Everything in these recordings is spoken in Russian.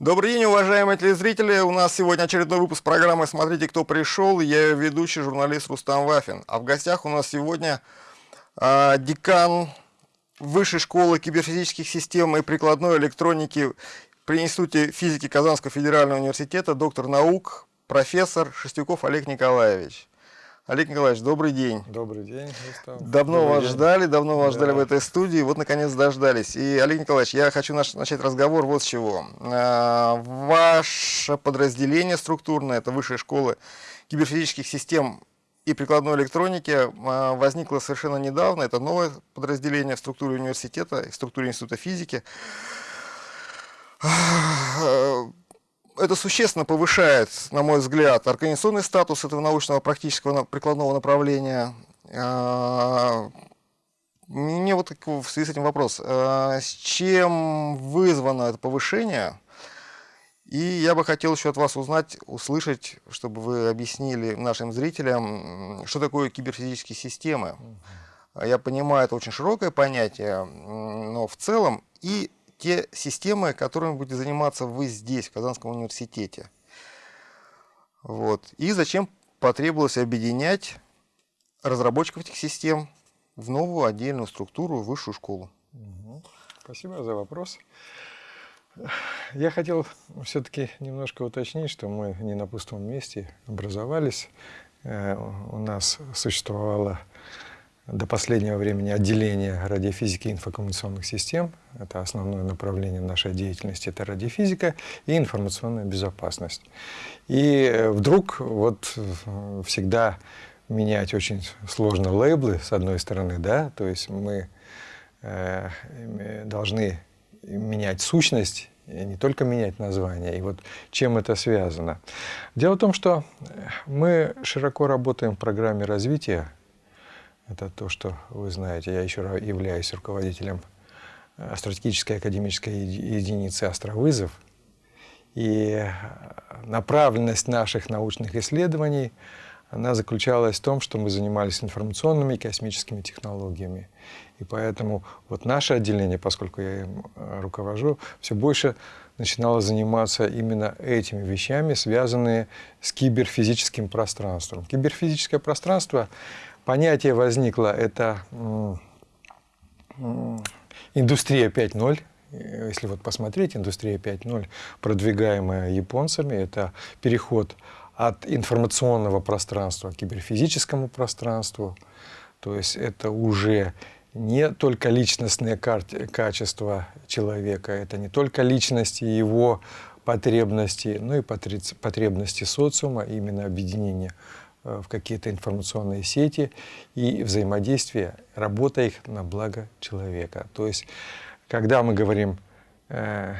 Добрый день, уважаемые телезрители. У нас сегодня очередной выпуск программы «Смотрите, кто пришел». Я ее ведущий, журналист Рустам Вафин. А в гостях у нас сегодня э, декан Высшей школы киберфизических систем и прикладной электроники при Институте физики Казанского федерального университета, доктор наук, профессор Шестюков Олег Николаевич. Олег Николаевич, добрый день. Добрый день, Густав. Давно добрый вас день. ждали, давно вас да. ждали в этой студии, вот наконец дождались. И, Олег Николаевич, я хочу наш, начать разговор вот с чего. А, ваше подразделение структурное, это Высшая школа киберфизических систем и прикладной электроники, а, возникло совершенно недавно. Это новое подразделение в структуре университета, в структуре Института физики это существенно повышает, на мой взгляд, организационный статус этого научного практического прикладного направления. А, мне вот в связи с этим вопрос. А, с чем вызвано это повышение? И я бы хотел еще от вас узнать, услышать, чтобы вы объяснили нашим зрителям, что такое киберфизические системы. Я понимаю, это очень широкое понятие, но в целом и те системы, которыми будете заниматься вы здесь, в Казанском университете. Вот. И зачем потребовалось объединять разработчиков этих систем в новую отдельную структуру, высшую школу? Спасибо за вопрос. Я хотел все-таки немножко уточнить, что мы не на пустом месте образовались. Э, у нас существовало до последнего времени отделение радиофизики и информационных систем. Это основное направление нашей деятельности, это радиофизика и информационная безопасность. И вдруг вот всегда менять очень сложно лейблы, с одной стороны, да, то есть мы э, должны менять сущность, не только менять название. И вот чем это связано? Дело в том, что мы широко работаем в программе развития это то, что вы знаете. Я еще являюсь руководителем э, стратегической академической единицы «Островызов». И э, направленность наших научных исследований она заключалась в том, что мы занимались информационными и космическими технологиями. И поэтому вот наше отделение, поскольку я им э, руковожу, все больше начинало заниматься именно этими вещами, связанные с киберфизическим пространством. Киберфизическое пространство понятие возникло, это индустрия 5.0. Если вот посмотреть, индустрия 5.0, продвигаемая японцами, это переход от информационного пространства к киберфизическому пространству. То есть это уже не только личностные качества человека, это не только личности его потребности, но и потребности социума, именно объединения Э, в какие-то информационные сети и взаимодействие, работа их на благо человека. То есть, когда мы говорим э,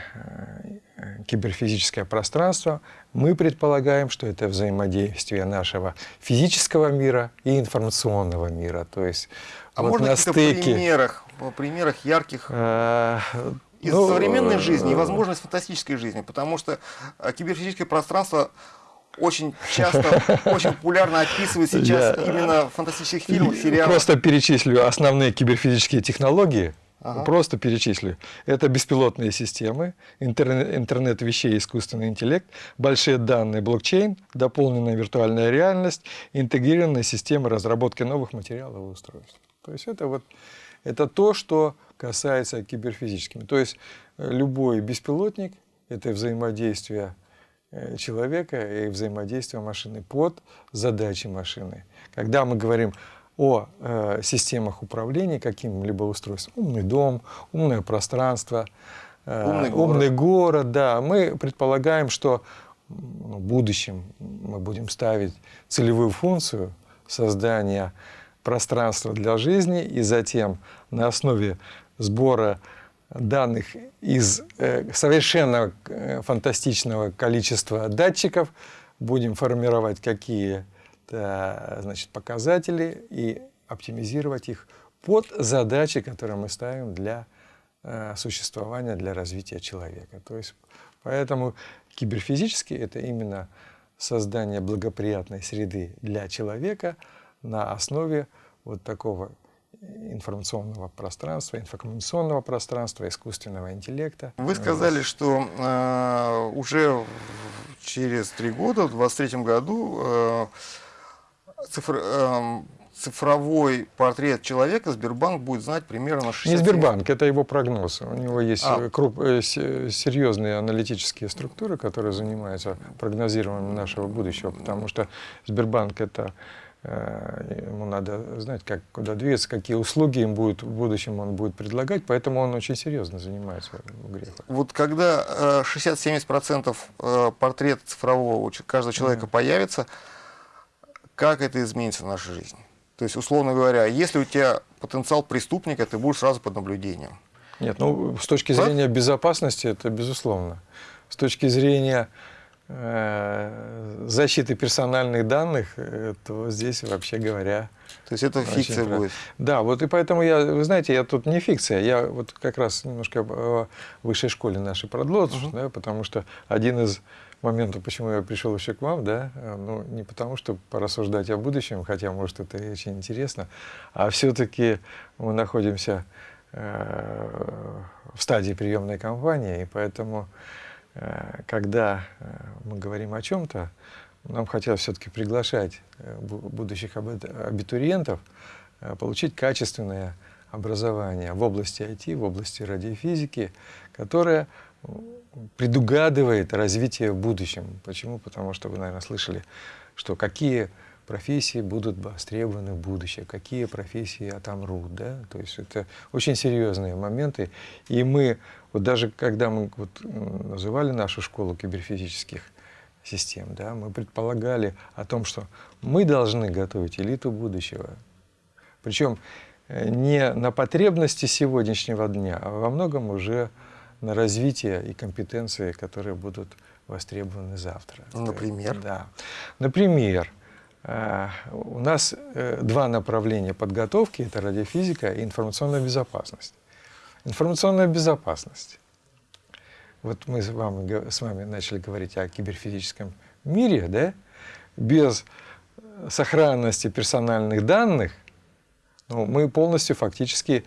э, киберфизическое пространство, мы предполагаем, что это взаимодействие нашего физического мира и информационного мира. То есть, а вот можно на стыке... примерах, примерах ярких э, из ну, современной жизни и возможность фантастической жизни, потому что киберфизическое пространство очень часто, очень популярно описывают сейчас Я... именно в фантастических фильмах, сериалах. Просто перечислю основные киберфизические технологии. Ага. Просто перечислю. Это беспилотные системы, интернет, интернет вещей, искусственный интеллект, большие данные, блокчейн, дополненная виртуальная реальность, интегрированные системы разработки новых материалов и устройств. То есть это вот это то, что касается киберфизическими. То есть э, любой беспилотник – это взаимодействие человека и взаимодействия машины под задачи машины. Когда мы говорим о э, системах управления каким-либо устройством, умный дом, умное пространство, э, умный, город. умный город, да, мы предполагаем, что ну, в будущем мы будем ставить целевую функцию создания пространства для жизни и затем на основе сбора данных из э, совершенно э, фантастичного количества датчиков, будем формировать какие-то значит, показатели и оптимизировать их под задачи, которые мы ставим для э, существования, для развития человека. То есть, поэтому киберфизически это именно создание благоприятной среды для человека на основе вот такого информационного пространства, информационного пространства, искусственного интеллекта. Вы сказали, что э, уже через три года, в 2023 году, э, цифр, э, цифровой портрет человека Сбербанк будет знать примерно на 60 Не Сбербанк, это его прогноз. У него есть А. круп- э, с- серьезные аналитические структуры, которые занимаются прогнозированием нашего будущего, потому что Сбербанк это э, ему надо знать, как, куда двигаться, какие услуги им будет в будущем он будет предлагать, поэтому он очень серьезно занимается в грехах. Вот когда э, 60-70% э, портрета цифрового у ч- каждого человека появится, как это изменится в нашей жизни? То есть, условно говоря, если у тебя потенциал преступника, ты будешь сразу под наблюдением. Нет, ну с точки зрения безопасности это безусловно. С точки зрения э, защиты персональных данных, э, то здесь вообще говоря То есть это фикция правильно. будет. Да, вот и поэтому я, вы знаете, я тут не фикция, я вот как раз немножко о высшей школе нашей продолжу, да, потому что один из моментов, почему я пришел еще к вам, да, э, ну не потому, что порассуждать о будущем, хотя, может, это и очень интересно, а все-таки мы находимся э, в стадии приемной кампании, и поэтому, э, когда э, мы говорим о чем-то, нам хотелось все-таки приглашать э, бу- будущих абит- абитуриентов э, получить качественное образование в области IT, в области радиофизики, которое предугадывает развитие в будущем. Почему? Потому что вы, наверное, слышали, что какие профессии будут востребованы в будущем, какие профессии отомрут, да, то есть это очень серьезные моменты, и мы, вот даже когда мы вот называли нашу школу киберфизических систем, да, мы предполагали о том, что мы должны готовить элиту будущего, причем э, не на потребности сегодняшнего дня, а во многом уже на развитие и компетенции, которые будут востребованы завтра. Например? Да. Например, у нас э, два направления подготовки – это радиофизика и информационная безопасность. Информационная безопасность. Вот мы с вами, с вами начали говорить о киберфизическом мире, да? Без сохранности персональных данных ну, мы полностью фактически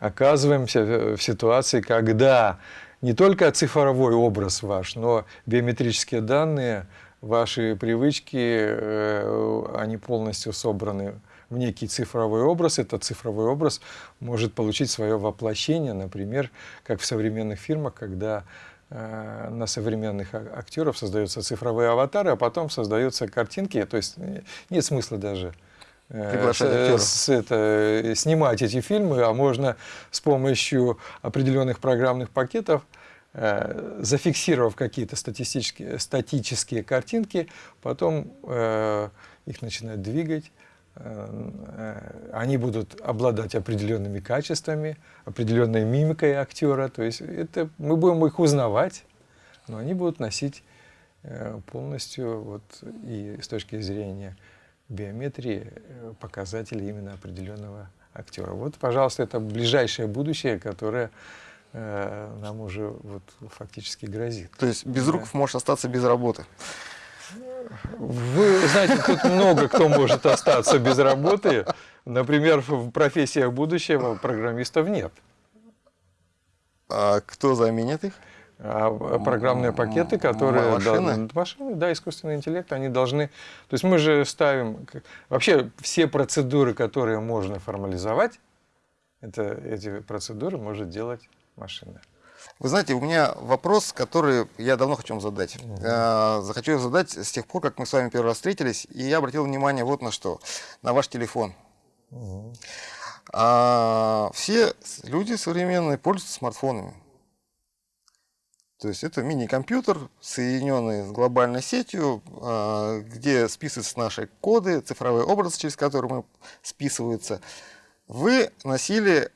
оказываемся в ситуации, когда не только цифровой образ ваш, но биометрические данные, ваши привычки, э, они полностью собраны в некий цифровой образ. Этот цифровой образ может получить свое воплощение, например, как в современных фильмах, когда э, на современных актеров создаются цифровые аватары, а потом создаются картинки. То есть э, нет смысла даже с- это, снимать эти фильмы, а можно с помощью определенных программных пакетов, э, зафиксировав какие-то статистические, статические картинки, потом э, их начинать двигать, э, э, они будут обладать определенными качествами, определенной мимикой актера, то есть это, мы будем их узнавать, но они будут носить э, полностью вот, и с точки зрения биометрии э, показатели именно определенного актера. Вот, пожалуйста, это ближайшее будущее, которое э, нам уже вот фактически грозит. То есть Безруков может остаться без работы. Вы знаете, тут много кто может остаться без работы. Например, в профессиях будущего программистов нет. А кто заменит их? А программные пакеты, которые... Машины? Да, машины, да, искусственный интеллект, они должны... То есть мы же ставим... Вообще все процедуры, которые можно формализовать, это, эти процедуры может делать машина. Вы знаете, у меня вопрос, который я давно хочу вам задать. Э, Захочу его задать с тех пор, как мы с вами первый раз встретились, и я обратил внимание вот на что. На ваш телефон. А, все люди современные пользуются смартфонами. То есть это мини-компьютер, соединенный с глобальной сетью, а, где списываются наши коды, цифровой образ, через который мы списываются. Вы носили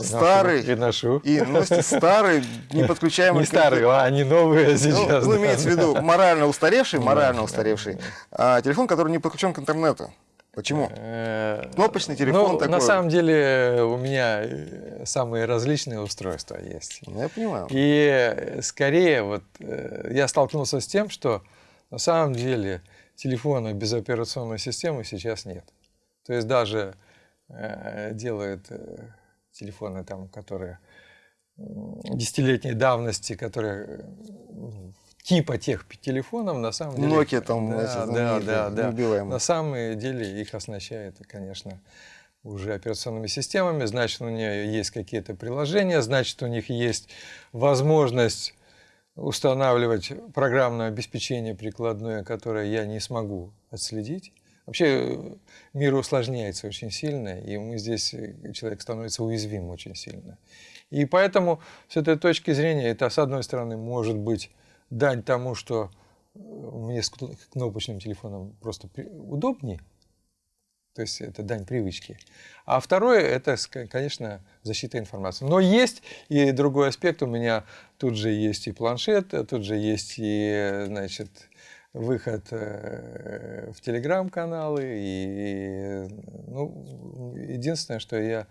старый И ношу. и носите старый, неподключаемый Не старые, а они новые ну, сейчас. ну, имеется в виду морально устаревший, морально устаревший а, телефон, который не подключен к интернету. Почему? Э, Кнопочный телефон ну, такой. На самом деле у меня э, самые различные устройства есть. Ну, Я понимаю. И э, скорее вот я столкнулся с тем, что на самом деле телефона без операционной системы сейчас нет. То есть даже делают телефоны, там, которые десятилетней давности, которые типа тех телефонов на самом деле... Nokia там, да, эти да, да, да. неубиваемые. На самом деле их оснащает, конечно, уже операционными системами, значит, у нее есть какие-то приложения, значит, у них есть возможность устанавливать программное обеспечение прикладное, которое я не смогу отследить. Вообще мир усложняется очень сильно, и мы здесь, человек становится уязвим очень сильно. И поэтому с этой точки зрения это, с одной стороны, может быть дань тому, что мне с кнопочным телефоном просто удобнее, то есть это дань привычки. А второе, это, конечно, защита информации. Но есть и другой аспект. У меня тут же есть и планшет, тут же есть и, значит, выход э, в телеграм-каналы. И, ну, единственное, что я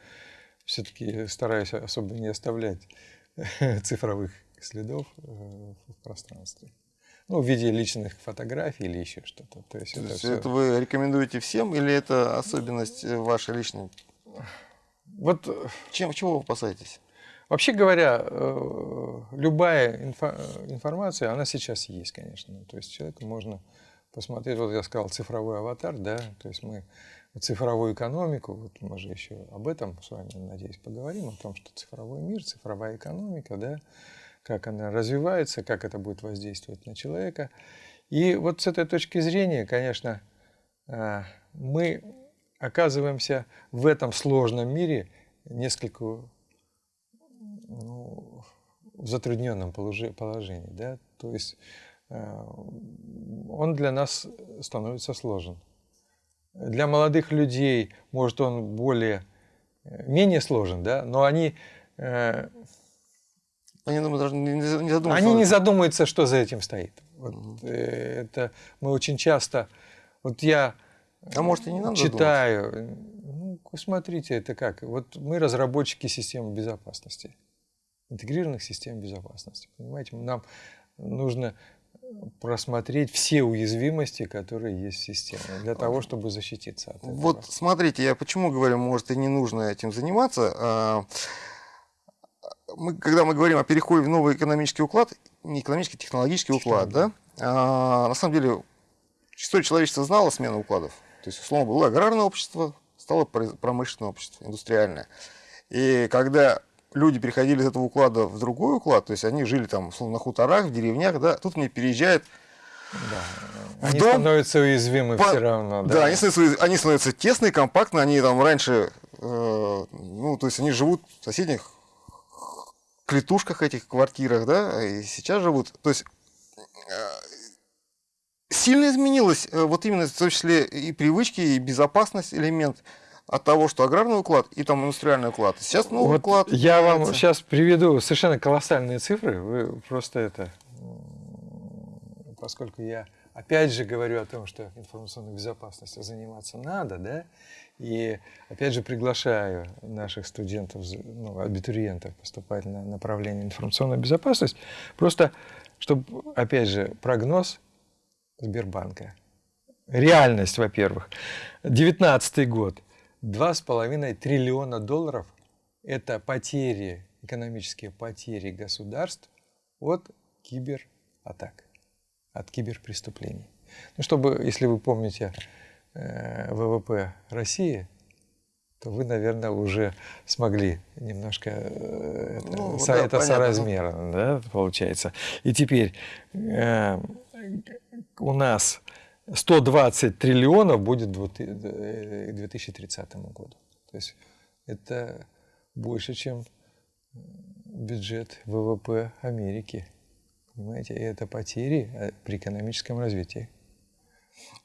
все-таки стараюсь особо не оставлять цифровых следов э, в пространстве ну, в виде личных фотографий или еще что-то. То есть, То это, есть все... это вы рекомендуете всем или это особенность вашей личной? Вот э, чем чего вы опасаетесь? Вообще говоря, э, любая инфо информация, она сейчас есть, конечно. То есть человеку можно посмотреть, вот я сказал, цифровой аватар, да, то есть мы цифровую экономику, вот мы же еще об этом с вами, надеюсь, поговорим, о том, что цифровой мир, цифровая экономика, да, как она развивается, как это будет воздействовать на человека. И вот с этой точки зрения, конечно, а, мы оказываемся в этом сложном мире несколько ну, в затрудненном положении. Да? То есть а, он для нас становится сложен. Для молодых людей, может, он более, менее сложен, да? но они э, они даже не задумываются. Они не задумываются, что за этим стоит. Вот, угу. Это мы очень часто. Вот я а может, и не надо читаю. Ну, смотрите, это как. Вот мы разработчики системы безопасности, интегрированных систем безопасности. Понимаете, нам нужно просмотреть все уязвимости, которые есть в системе, для того, чтобы защититься от этого. Вот смотрите, я почему говорю, может и не нужно этим заниматься. А, мы, когда мы говорим о переходе в новый экономический уклад, не экономический, технологический уклад, да, а, на самом деле история человечества знала смену укладов. То есть, условно, было аграрное общество, стало промышленное общество, индустриальное. И когда люди переходили из этого уклада в другой уклад, то есть они жили там, условно, на хуторах, в деревнях, да, тут мне переезжает да. Они дом, становятся уязвимы по, все равно. Да, да они, становятся, они становятся тесные, компактные, они там раньше, э, ну, то есть они живут в соседних клетушках этих квартирах, да, и сейчас живут. То есть э, сильно изменилось э, вот именно в том числе и привычки, и безопасность элемент от того, что аграрный уклад и там индустриальный уклад. Сейчас новый вот уклад. Я вам сейчас приведу совершенно колоссальные цифры. Вы просто это, поскольку я опять же говорю о том, что информационной безопасностью заниматься надо, да, и опять же приглашаю наших студентов, ну, абитуриентов поступать на направление информационная безопасность, просто чтобы, опять же, прогноз Сбербанка. Реальность, во-первых. 19 год. 2,5 триллиона долларов – это потери, экономические потери государств от кибератак, от киберпреступлений. Ну, чтобы, если вы помните, Э, ВВП России, то вы, наверное, уже смогли немножко э, это, ну, со, да, это соразмерно, да, получается. И теперь э, у нас 120 триллионов будет к 2030 году. То есть это больше, чем бюджет ВВП Америки. Понимаете, и это потери при экономическом развитии.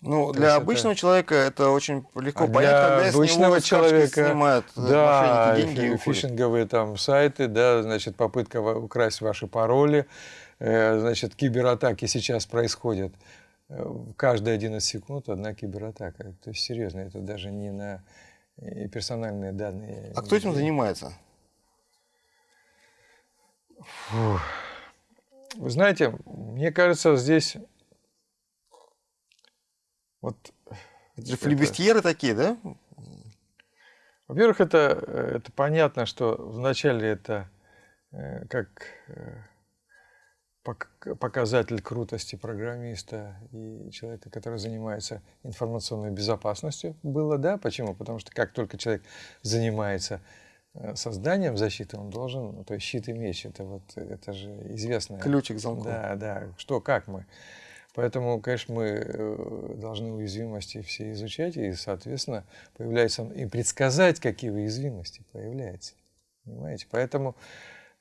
Ну, для обычного это... человека это очень легко а понять, когда обычного человека снимают э, да, деньги фишинговые там сайты, да, значит, попытка украсть ваши пароли, э, значит, кибератаки сейчас происходят. Э, каждые 11 секунд одна кибератака. То есть, серьезно, это даже не на персональные данные. А кто этим занимается? Фух. Вы знаете, мне кажется, здесь вот это же флебестьеры такие, да? Во-первых, это, это понятно, что вначале это э, как э, показатель крутости программиста и человека, который занимается информационной безопасностью, было, да? Почему? Потому что как только человек занимается э, созданием защиты, он должен, то есть щит и меч, это вот, это же известно. Ключик замка. Да, да, что, как мы. Поэтому, конечно, мы э, должны уязвимости все изучать, и, соответственно, появляется и предсказать, какие уязвимости появляются. Понимаете? Поэтому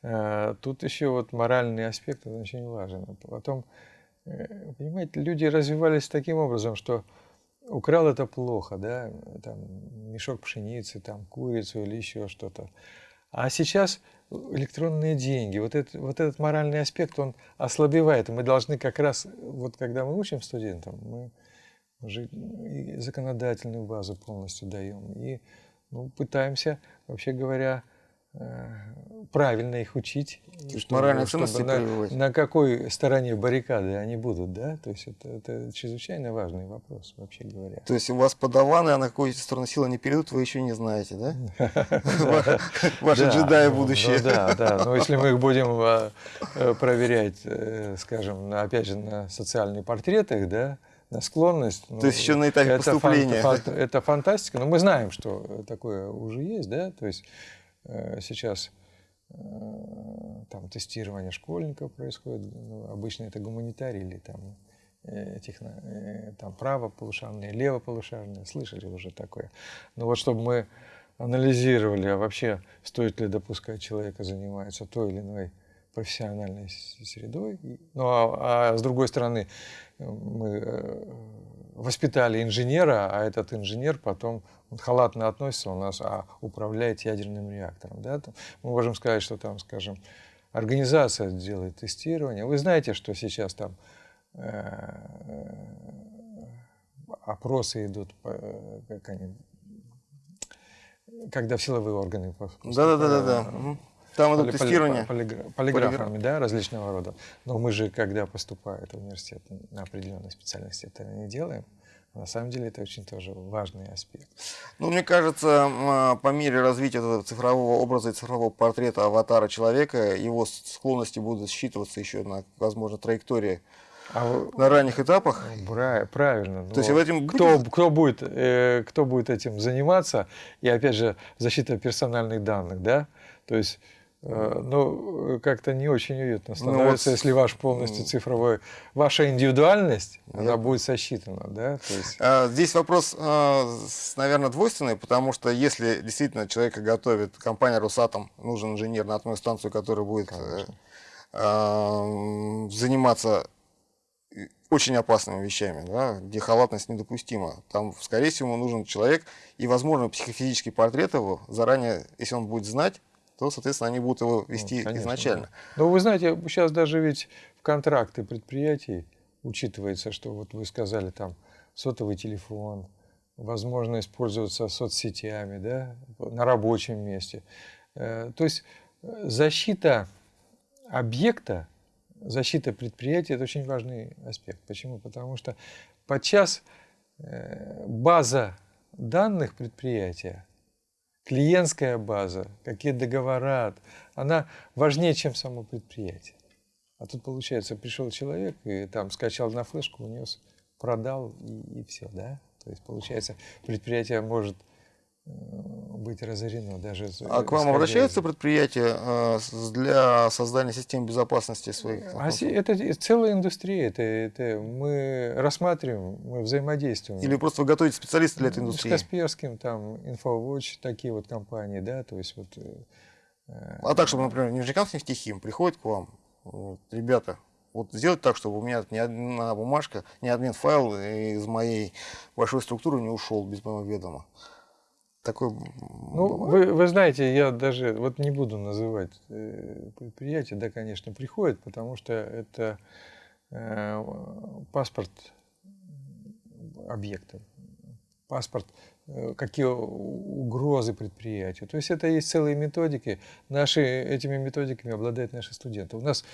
тут еще вот моральный аспект очень важен. Потом, э, понимаете, люди развивались таким образом, что украл это плохо, да, там мешок пшеницы, там курицу или еще что-то. А сейчас электронные деньги, вот, это, вот этот моральный аспект, он ослабевает. Мы должны как раз, вот когда мы учим студентам, мы уже и законодательную базу полностью даем, и ну, пытаемся, вообще говоря, правильно их учить. То есть моральные ценности на, на какой стороне баррикады они будут, да? То есть это, это чрезвычайно важный вопрос, вообще говоря. То есть у вас подаваны, а на какую сторону силы не перейдут, вы еще не знаете, да? Ваши джедаи будущее. Да, да. Но если мы их будем а, э, проверять, э, скажем, опять же, на социальных портретах, да, на склонность. То есть еще на этапе это поступления. это фантастика, но мы знаем, что такое уже есть, да, то есть Э, сейчас э, там тестирование школьников происходит, ну, обычно это гуманитарий или там, э, техно, там правополушарные, левополушарные, слышали уже такое. Но вот чтобы мы анализировали, а вообще стоит ли допускать человека заниматься той или иной профессиональной средой. Ну а, а с другой стороны, мы воспитали инженера, а этот инженер потом он халатно относится у нас, а управляет ядерным реактором. Да? Мы можем сказать, что там, скажем, организация делает тестирование. Вы знаете, что сейчас там э, опросы идут, как они, когда в силовые органы. Да, да, да, да. Там идут тестирования. Полиграфами, да, различного рода. Но мы же, когда поступает в университет на определенной специальности, это не делаем. На самом деле это очень тоже важный аспект. Ну, мне кажется, а, по мере развития цифрового образа и цифрового портрета аватара человека, его склонности будут считываться еще на, возможно, траектории а на ранних этапах. Правильно. То есть в этом кто, будет... кто, будет, э, кто будет этим заниматься? И опять же, защита персональных данных, да? То есть ну, как-то не очень уютно становится, ну, вот, если ваш полностью цифровой, ваша индивидуальность, да. она будет сосчитана, да? То есть... А, здесь вопрос, а, наверное, двойственный, потому что если действительно человека готовит компания «Росатом», нужен инженер на атомную станцию, который будет э, а, заниматься очень опасными вещами, да, где халатность недопустима. Там, скорее всего, нужен человек, и, возможно, психофизический портрет его заранее, если он будет знать, то, соответственно, они будут его вести Конечно, изначально. Да. Но вы знаете, сейчас даже ведь в контракты предприятий учитывается, что вот вы сказали там сотовый телефон, возможность пользоваться соцсетями, да, на рабочем месте. Э, то есть э, защита объекта, защита предприятия – это очень важный аспект. Почему? Потому что подчас э, база данных предприятия клиентская база, какие договора, она важнее, чем само предприятие. А тут, получается, пришел человек и там скачал на флешку, унес, продал и, и все, да? То есть, получается, предприятие может быть разорено даже. А к вам обращаются предприятия э, для создания систем безопасности своих? А это целая индустрия, это, это мы рассматриваем, мы взаимодействуем. Или просто вы готовите специалистов для этой индустрии? С Касперским, там, InfoWatch, такие вот компании, да, то есть вот. Э, а так, чтобы, например, Нижнекамск нефтехим приходит к вам, вот, ребята, вот сделать так, чтобы у меня ни одна бумажка, ни один файл из моей большой структуры не ушел без моего ведома такой ну, вы, вы знаете, я даже вот не буду называть э, предприятие, да, конечно, приходит, потому что это э, паспорт объекта, паспорт, э, какие угрозы предприятию. То есть это есть целые методики. Наши, этими методиками обладают наши студенты. У нас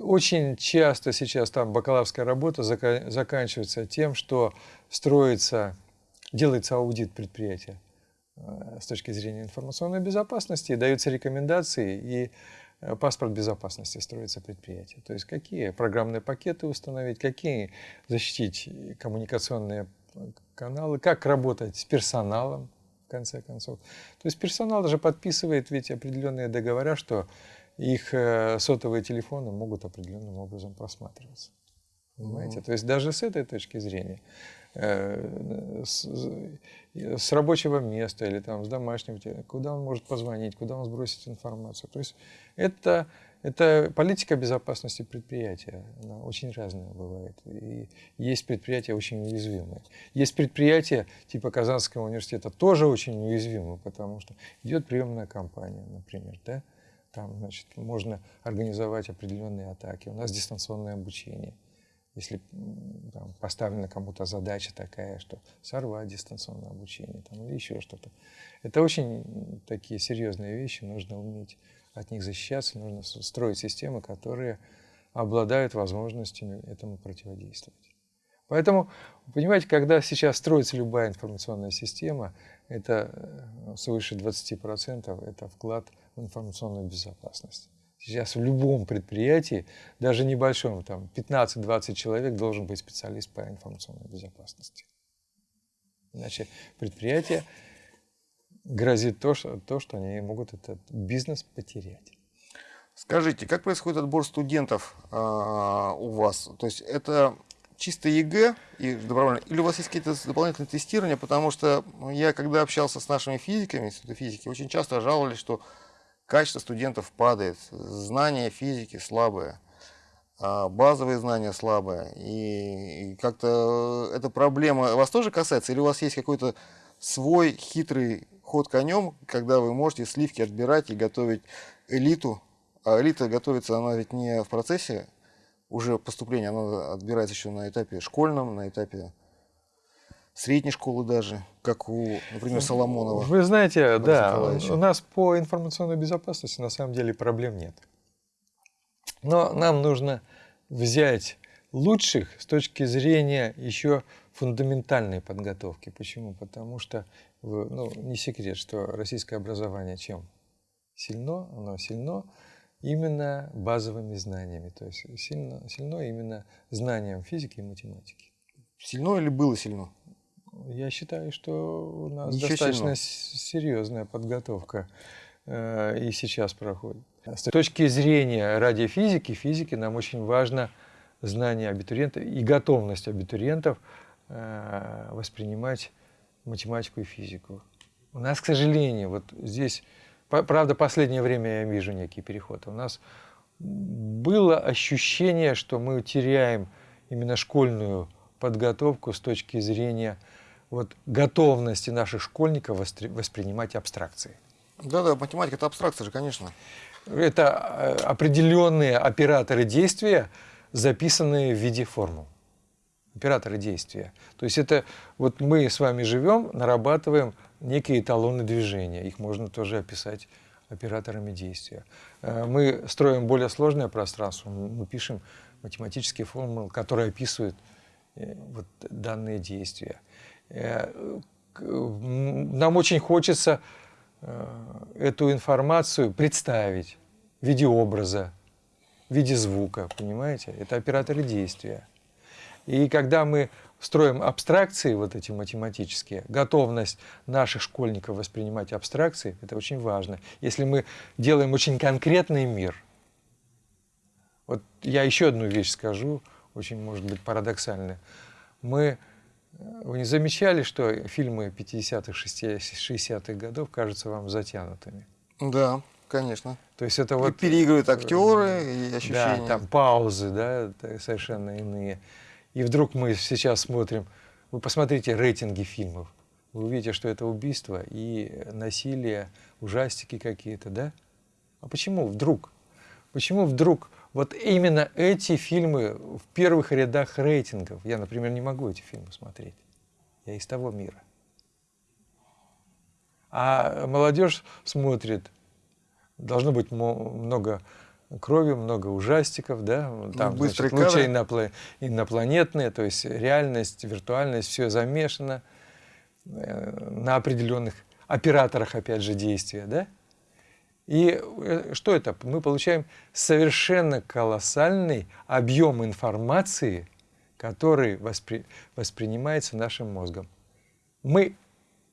очень часто сейчас там бакалаврская работа заканчивается тем, что строится делается аудит предприятия. Э, с точки зрения информационной безопасности, даются рекомендации, и э, паспорт безопасности строится предприятие. То есть какие программные пакеты установить, какие защитить коммуникационные каналы, как работать с персоналом, в конце концов. То есть персонал даже подписывает ведь определенные договора, что их э, сотовые телефоны могут определенным образом просматриваться. Понимаете? То есть даже с этой точки зрения Э, с, с рабочего места или там с домашнего, куда он может позвонить, куда он сбросить информацию. То есть это, это политика безопасности предприятия, она очень разная бывает. И есть предприятия очень уязвимые. Есть предприятия типа Казанского университета тоже очень уязвимы, потому что идет приемная кампания, например, да? там значит, можно организовать определенные атаки. У нас дистанционное обучение – если там, поставлена кому-то задача такая, что сорвать дистанционное обучение там, или еще что-то. Это очень такие серьезные вещи, нужно уметь от них защищаться, нужно строить системы, которые обладают возможностями этому противодействовать. Поэтому, понимаете, когда сейчас строится любая информационная система, это э, свыше 20% это вклад в информационную безопасность. Сейчас в любом предприятии, даже небольшом, там 15-20 человек должен быть специалист по информационной безопасности. Иначе предприятие грозит то, что, то, что они могут этот бизнес потерять. Скажите, как происходит отбор студентов э, у вас? То есть это чисто ЕГЭ и добровольно, или у вас есть какие-то дополнительные тестирования? Потому что я, когда общался с нашими физиками, института физики, очень часто жаловались, что качество студентов падает, знания физики слабые, а базовые знания слабые. И, как-то эта проблема вас тоже касается? Или у вас есть какой-то свой хитрый ход конем, когда вы можете сливки отбирать и готовить элиту? А элита готовится, она ведь не в процессе уже поступления, она отбирается еще на этапе школьном, на этапе средней школы даже, как у, например, Соломонова. Вы знаете, да, у нас по информационной безопасности на самом деле проблем нет. Но нам нужно взять лучших с точки зрения еще фундаментальной подготовки. Почему? Потому что, ну, не секрет, что российское образование чем сильно? Оно сильно именно базовыми знаниями, то есть сильно, сильно именно знанием физики и математики. Сильно или было сильно? Я считаю, что у нас Ничего достаточно серьезная подготовка э, и сейчас проходит. С точки зрения радиофизики, физики, нам очень важно знание абитуриентов и готовность абитуриентов э, воспринимать математику и физику. У нас, к сожалению, вот здесь, правда, последнее время я вижу некий переход. У нас было ощущение, что мы теряем именно школьную подготовку с точки зрения вот, готовности наших школьников воспринимать абстракции. Да-да, математика – это абстракция же, конечно. Это э, определенные операторы действия, записанные в виде формул. Операторы действия. То есть это вот мы с вами живем, нарабатываем некие эталоны движения. Их можно тоже описать операторами действия. Э, мы строим более сложное пространство, мы пишем математические формулы, которые описывают э, вот данные действия. Э, нам очень хочется э, эту информацию представить в виде образа, в виде звука, понимаете? Это операторы действия. И когда мы строим абстракции, вот эти математические, готовность наших школьников воспринимать абстракции, это очень важно. Если мы делаем очень конкретный мир, вот я еще одну вещь скажу, очень, может быть, парадоксальная. Мы вы не замечали, что фильмы 50-х, 60-х годов кажутся вам затянутыми? Да, конечно. То есть это вот... И переигрывают актеры и ощущения. Да, там паузы, да, совершенно иные. И вдруг мы сейчас смотрим, вы посмотрите рейтинги фильмов, вы увидите, что это убийство и насилие, ужастики какие-то, да? А почему вдруг? Почему вдруг вот именно эти фильмы в первых рядах рейтингов. Я, например, не могу эти фильмы смотреть. Я из того мира. А молодежь смотрит, должно быть много крови, много ужастиков, да, ну, там значит, лучи инопло... инопланетные, то есть реальность, виртуальность, все замешано э, на определенных операторах, опять же, действия, да? И э, что это? Мы получаем совершенно колоссальный объем информации, который воспри... воспринимается нашим мозгом. Мы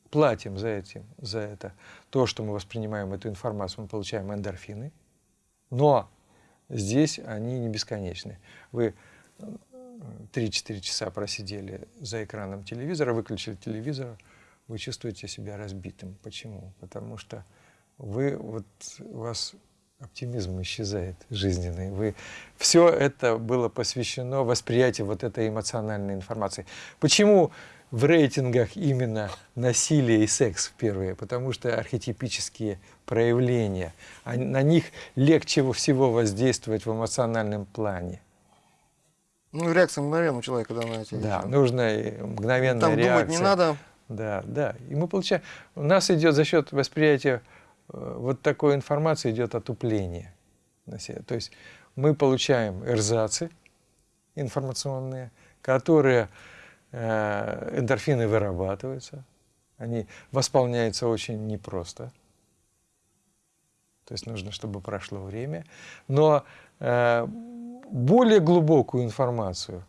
платим за, этим, за это. То, что мы воспринимаем эту информацию, мы получаем эндорфины, но здесь они не бесконечны. Вы 3-4 часа просидели за экраном телевизора, выключили телевизор, вы чувствуете себя разбитым. Почему? Потому что вы, вот, у вас оптимизм исчезает жизненный. Вы, все это было посвящено восприятию вот этой эмоциональной информации. Почему в рейтингах именно насилие и секс в первые? Потому что архетипические проявления, на них легче всего воздействовать в эмоциональном плане. Ну, реакция мгновенная у человека, когда на эти Да, нужна мгновенная Там реакция. думать не надо. Да, да. И мы получаем... У нас идет за счет восприятия вот такой информации идет отупление. То есть мы получаем эрзацы информационные, которые э, эндорфины вырабатываются, они восполняются очень непросто. То есть нужно, чтобы прошло время. Но э, более глубокую информацию,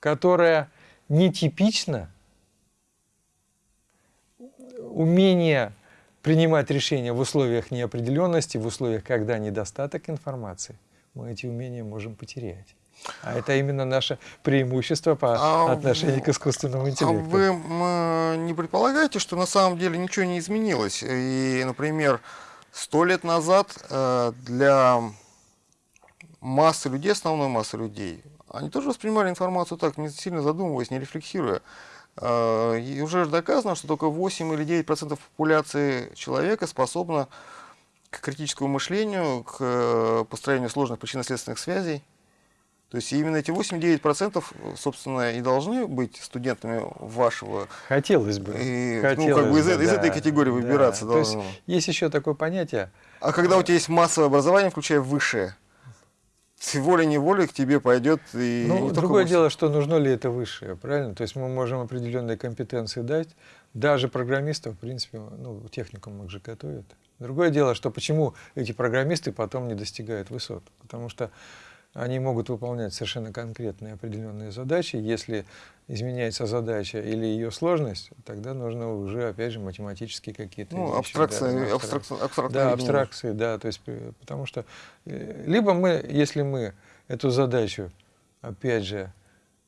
которая нетипична, умение принимать решения в условиях неопределенности, в условиях, когда недостаток информации, мы эти умения можем потерять. А это именно наше преимущество по а отношению к искусственному интеллекту. А вы не предполагаете, что на самом деле ничего не изменилось? И, например, сто лет назад э, для массы людей, основной массы людей, они тоже воспринимали информацию так, не сильно задумываясь, не рефлексируя. А, и уже доказано, что только 8 или 9 процентов популяции человека способна к критическому мышлению, к э, построению сложных причинно-следственных связей. То есть именно эти 8-9% собственно и должны быть студентами вашего. Хотелось бы. И, Хотелось ну, как бы из, бы, из да, этой категории да. выбираться То есть есть еще такое понятие. А когда у тебя есть массовое образование, включая высшее, волей-неволей к тебе пойдет и ну, другое дело, что нужно ли это высшее, правильно? То есть мы можем определенные компетенции дать, даже программистов, в принципе, ну, техникум их же готовят. Другое дело, что почему эти программисты потом не достигают высот, потому что они могут выполнять совершенно конкретные определенные задачи. Если изменяется задача или ее сложность, тогда нужно уже, опять же, математические какие-то ну, абстракции, да, абстракции, абстракции, да, абстракции, да, то есть, э, потому что э, либо мы, если мы эту задачу, опять же,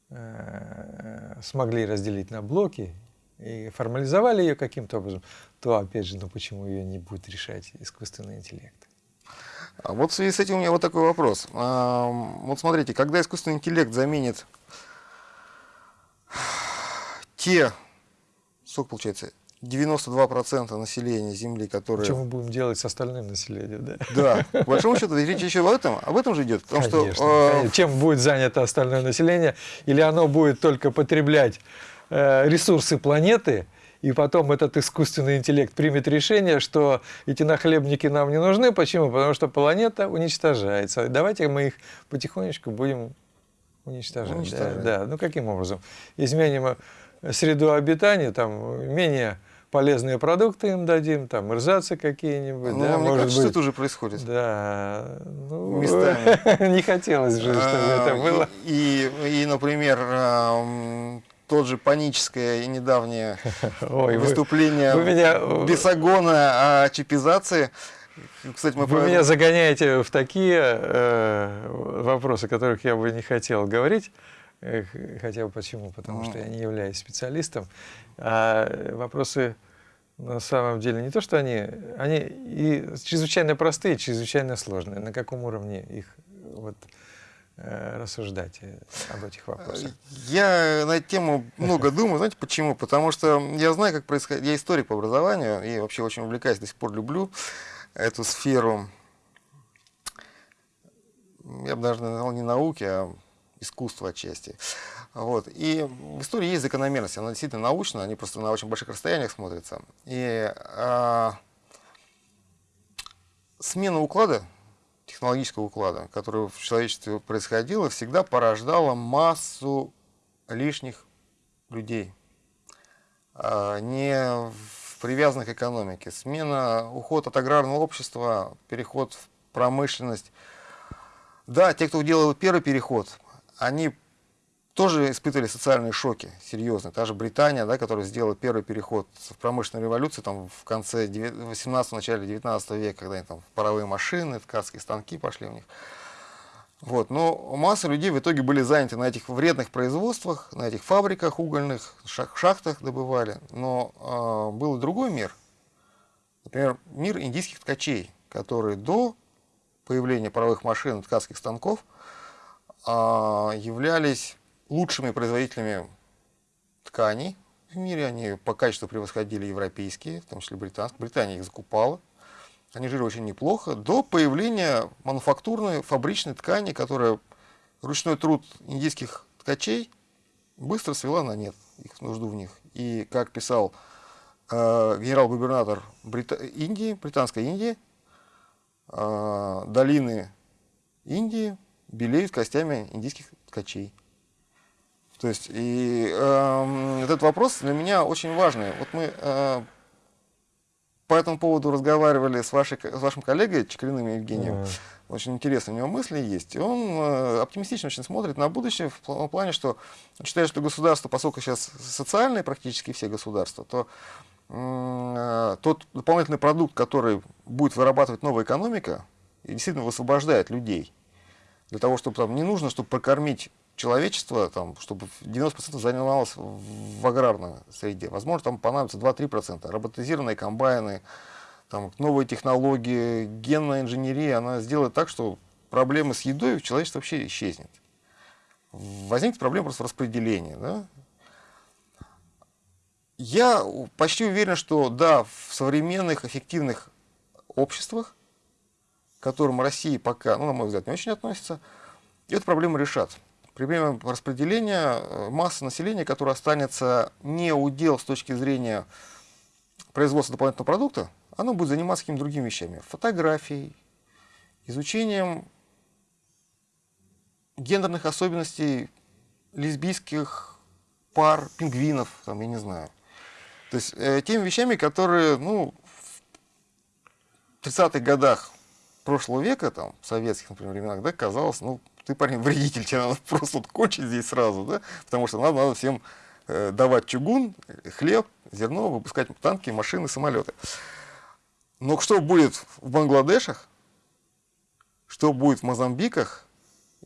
э, смогли разделить на блоки и формализовали ее каким-то образом, то, опять же, ну почему ее не будет решать искусственный интеллект? А вот в связи с этим у меня вот такой вопрос. Вот смотрите, когда искусственный интеллект заменит те, сколько получается, 92% населения Земли, которые... Что мы будем делать с остальным населением, да? Да, по большому счету, речь еще об этом, об этом же идет. Потому конечно, что, конечно. Чем будет занято остальное население? Или оно будет только потреблять э, ресурсы планеты, и потом этот искусственный интеллект примет решение, что эти нахлебники нам не нужны. Почему? Потому что планета уничтожается. Давайте мы их потихонечку будем уничтожать. уничтожать. Да, да. Ну каким образом? Изменим среду обитания, там менее полезные продукты им дадим, там эрзацы какие-нибудь. Ну, да, мне может кажется, быть. это уже происходит. Да. Ну, Местами. не хотелось же, чтобы это а, было. И, и, например, тот же паническое и недавнее Ой, выступление вы, вы меня... Бесогона о чипизации. Кстати, мы Вы про... меня загоняете в такие э, вопросы, о которых я бы не хотел говорить. Хотя бы почему? Потому mm. что я не являюсь специалистом. А вопросы на самом деле не то, что они, они и чрезвычайно простые, чрезвычайно сложные. На каком уровне их вот, Э, рассуждать э, об этих вопросах? Я на эту тему много думаю. Знаете почему? Потому что я знаю, как происходит... Я историк по образованию и вообще очень увлекаюсь, до сих пор люблю эту сферу. Я бы даже назвал не науки, а искусства отчасти. Вот. И в истории есть закономерность, она действительно научная, они просто на очень больших расстояниях смотрятся. И а, смена уклада технологического уклада, который в человечестве происходило, всегда порождало массу лишних людей. А, не в привязаны к экономике. Смена, уход от аграрного общества, переход в промышленность. Да, те, кто делал первый переход, они тоже испытывали социальные шоки серьезные. Та же Британия, да, которая сделала первый переход в промышленную революцию там, в конце 18 начале 19 века, когда они там паровые машины, ткацкие станки пошли у них. Вот. Но масса людей в итоге были заняты на этих вредных производствах, на этих фабриках угольных, шахтах добывали. Но э, был и другой мир. Например, мир индийских ткачей, которые до появления паровых машин и ткацких станков э, являлись лучшими производителями тканей в мире. Они по качеству превосходили европейские, в том числе британские. Британия их закупала. Они жили очень неплохо, до появления мануфактурной фабричной ткани, которая ручной труд индийских ткачей быстро свела на нет их нужду в них. И как писал э, генерал-губернатор Брита... Индии, британской Индии, э, долины Индии белеют костями индийских ткачей. То есть, и э, этот вопрос для меня очень важный. Вот мы э, по этому поводу разговаривали с, вашей, с вашим коллегой Чекалиным Евгением. Mm. Очень интересные у него мысли есть. И он э, оптимистично очень смотрит на будущее в, плане, что считает, что государство, поскольку сейчас социальные практически все государства, то э, тот дополнительный продукт, который будет вырабатывать новая экономика, и действительно высвобождает людей. Для того, чтобы там не нужно, чтобы прокормить человечество, там, чтобы 90% занималось в аграрной среде. Возможно, там понадобится 2-3%. Роботизированные комбайны, там, новые технологии, генная инженерия, она сделает так, что проблемы с едой у человечества вообще исчезнет. Возникнет проблема просто распределения. Да? Я почти уверен, что да, в современных эффективных обществах, к которым Россия пока, ну, на мой взгляд, не очень относится, эту проблему решат проблема распределения э, массы населения, которая останется не удел с точки зрения производства дополнительного продукта, оно будет заниматься какими-то другими вещами. Фотографией, изучением гендерных особенностей лесбийских пар, пингвинов, там, я не знаю. То есть э, теми вещами, которые ну, в 30-х годах прошлого века, там, в советских, например, временах, да, казалось, ну, ты, парень, вредитель, тебе надо просто вот кончить здесь сразу, да, потому что надо, надо всем э, давать чугун, хлеб, зерно, выпускать танки, машины, самолеты. Но что будет в Бангладешах, что будет в Мозамбиках,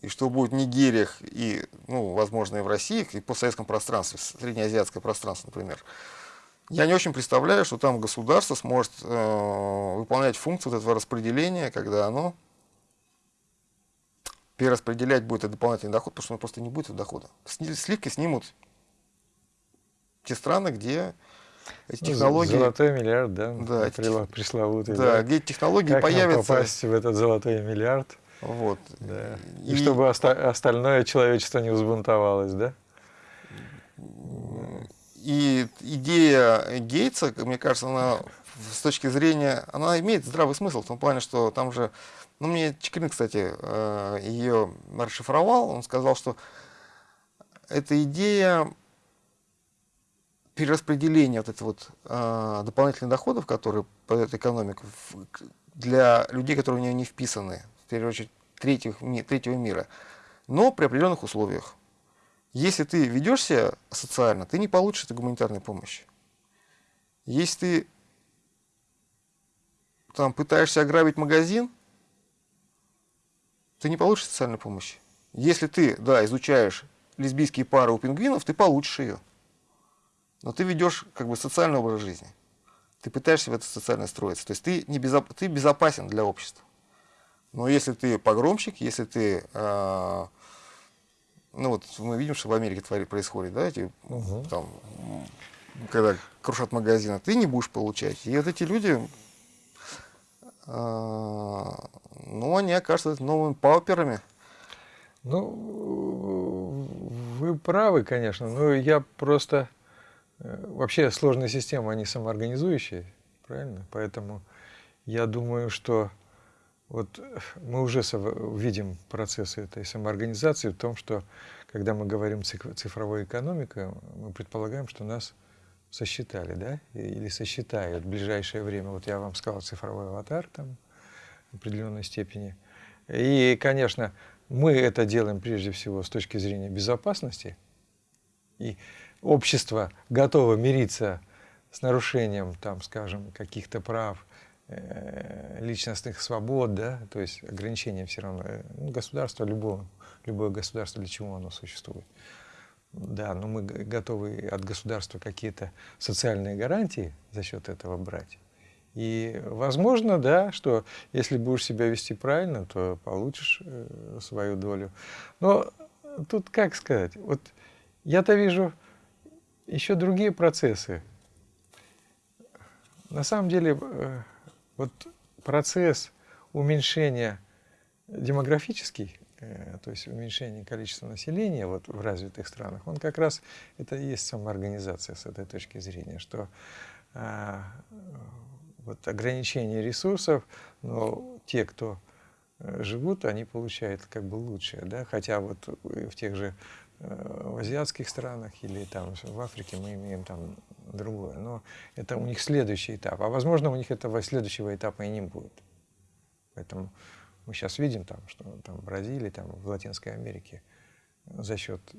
и что будет в Нигериях, и, ну, возможно, и в России, и по советском пространстве, среднеазиатское пространство, например, я не очень представляю, что там государство сможет э, выполнять функцию вот этого распределения, когда оно перераспределять будет этот дополнительный доход, потому что он просто не будет дохода. Сливки снимут те страны, где эти ну, технологии... Золотой миллиард, да? Да. Эти, пресловутый. Да, да, где эти технологии как появятся... Попасть в этот золотой миллиард? Вот. Да. И, и чтобы оста остальное человечество не взбунтовалось, да? И идея Гейтса, мне кажется, она с точки зрения, она имеет здравый смысл в том плане, что там же ну, мне Чекрин, кстати, э, ее расшифровал. Он сказал, что эта идея перераспределения вот этих вот э, дополнительных доходов, которые подает экономику, для людей, которые в нее не вписаны, в первую очередь третьих, третьего мира, но при определенных условиях. Если ты ведешь себя социально, ты не получишь этой гуманитарной помощи. Если ты там пытаешься ограбить магазин, ты не получишь социальной помощи. Если ты, да, изучаешь лесбийские пары у пингвинов, ты получишь ее. Но ты ведешь как бы социальный образ жизни. Ты пытаешься в это социально строиться. То есть ты, не безоп... ты безопасен для общества. Но если ты погромщик, если ты... Э... ну вот мы видим, что в Америке твори происходит, да, эти, угу. там, когда крушат магазины, ты не будешь получать. И вот эти люди, а, ну, они окажутся новыми пауперами. Ну, вы правы, конечно, но я просто... Э, вообще сложные системы, они самоорганизующие, правильно? Поэтому я думаю, что вот мы уже видим процессы этой самоорганизации в том, что когда мы говорим цифровая экономика, мы предполагаем, что нас сосчитали, да, или сосчитают в ближайшее время. Вот я вам сказал цифровой аватар там в определенной степени. И, конечно, мы это делаем прежде всего с точки зрения безопасности. И общество готово мириться с нарушением, там, скажем, каких-то прав, э, личностных свобод, да, то есть ограничения все равно. Э, ну, государство, любое, любое государство, для чего оно существует. Да, но мы готовы от государства какие-то социальные гарантии за счет этого брать. И возможно, да, что если будешь себя вести правильно, то получишь э, свою долю. Но тут как сказать, вот я-то вижу еще другие процессы. На самом деле, э, вот процесс уменьшения демографический, то есть уменьшение количества населения вот в развитых странах, он как раз, это и есть самоорганизация с этой точки зрения, что а, вот ограничение ресурсов, но те, кто э, живут, они получают как бы лучшее, да, хотя вот в тех же э, в азиатских странах или там в Африке мы имеем там другое, но это у них следующий этап, а возможно у них этого следующего этапа и не будет. Поэтому мы сейчас видим там, что там в Бразилии, там в Латинской Америке за счет э,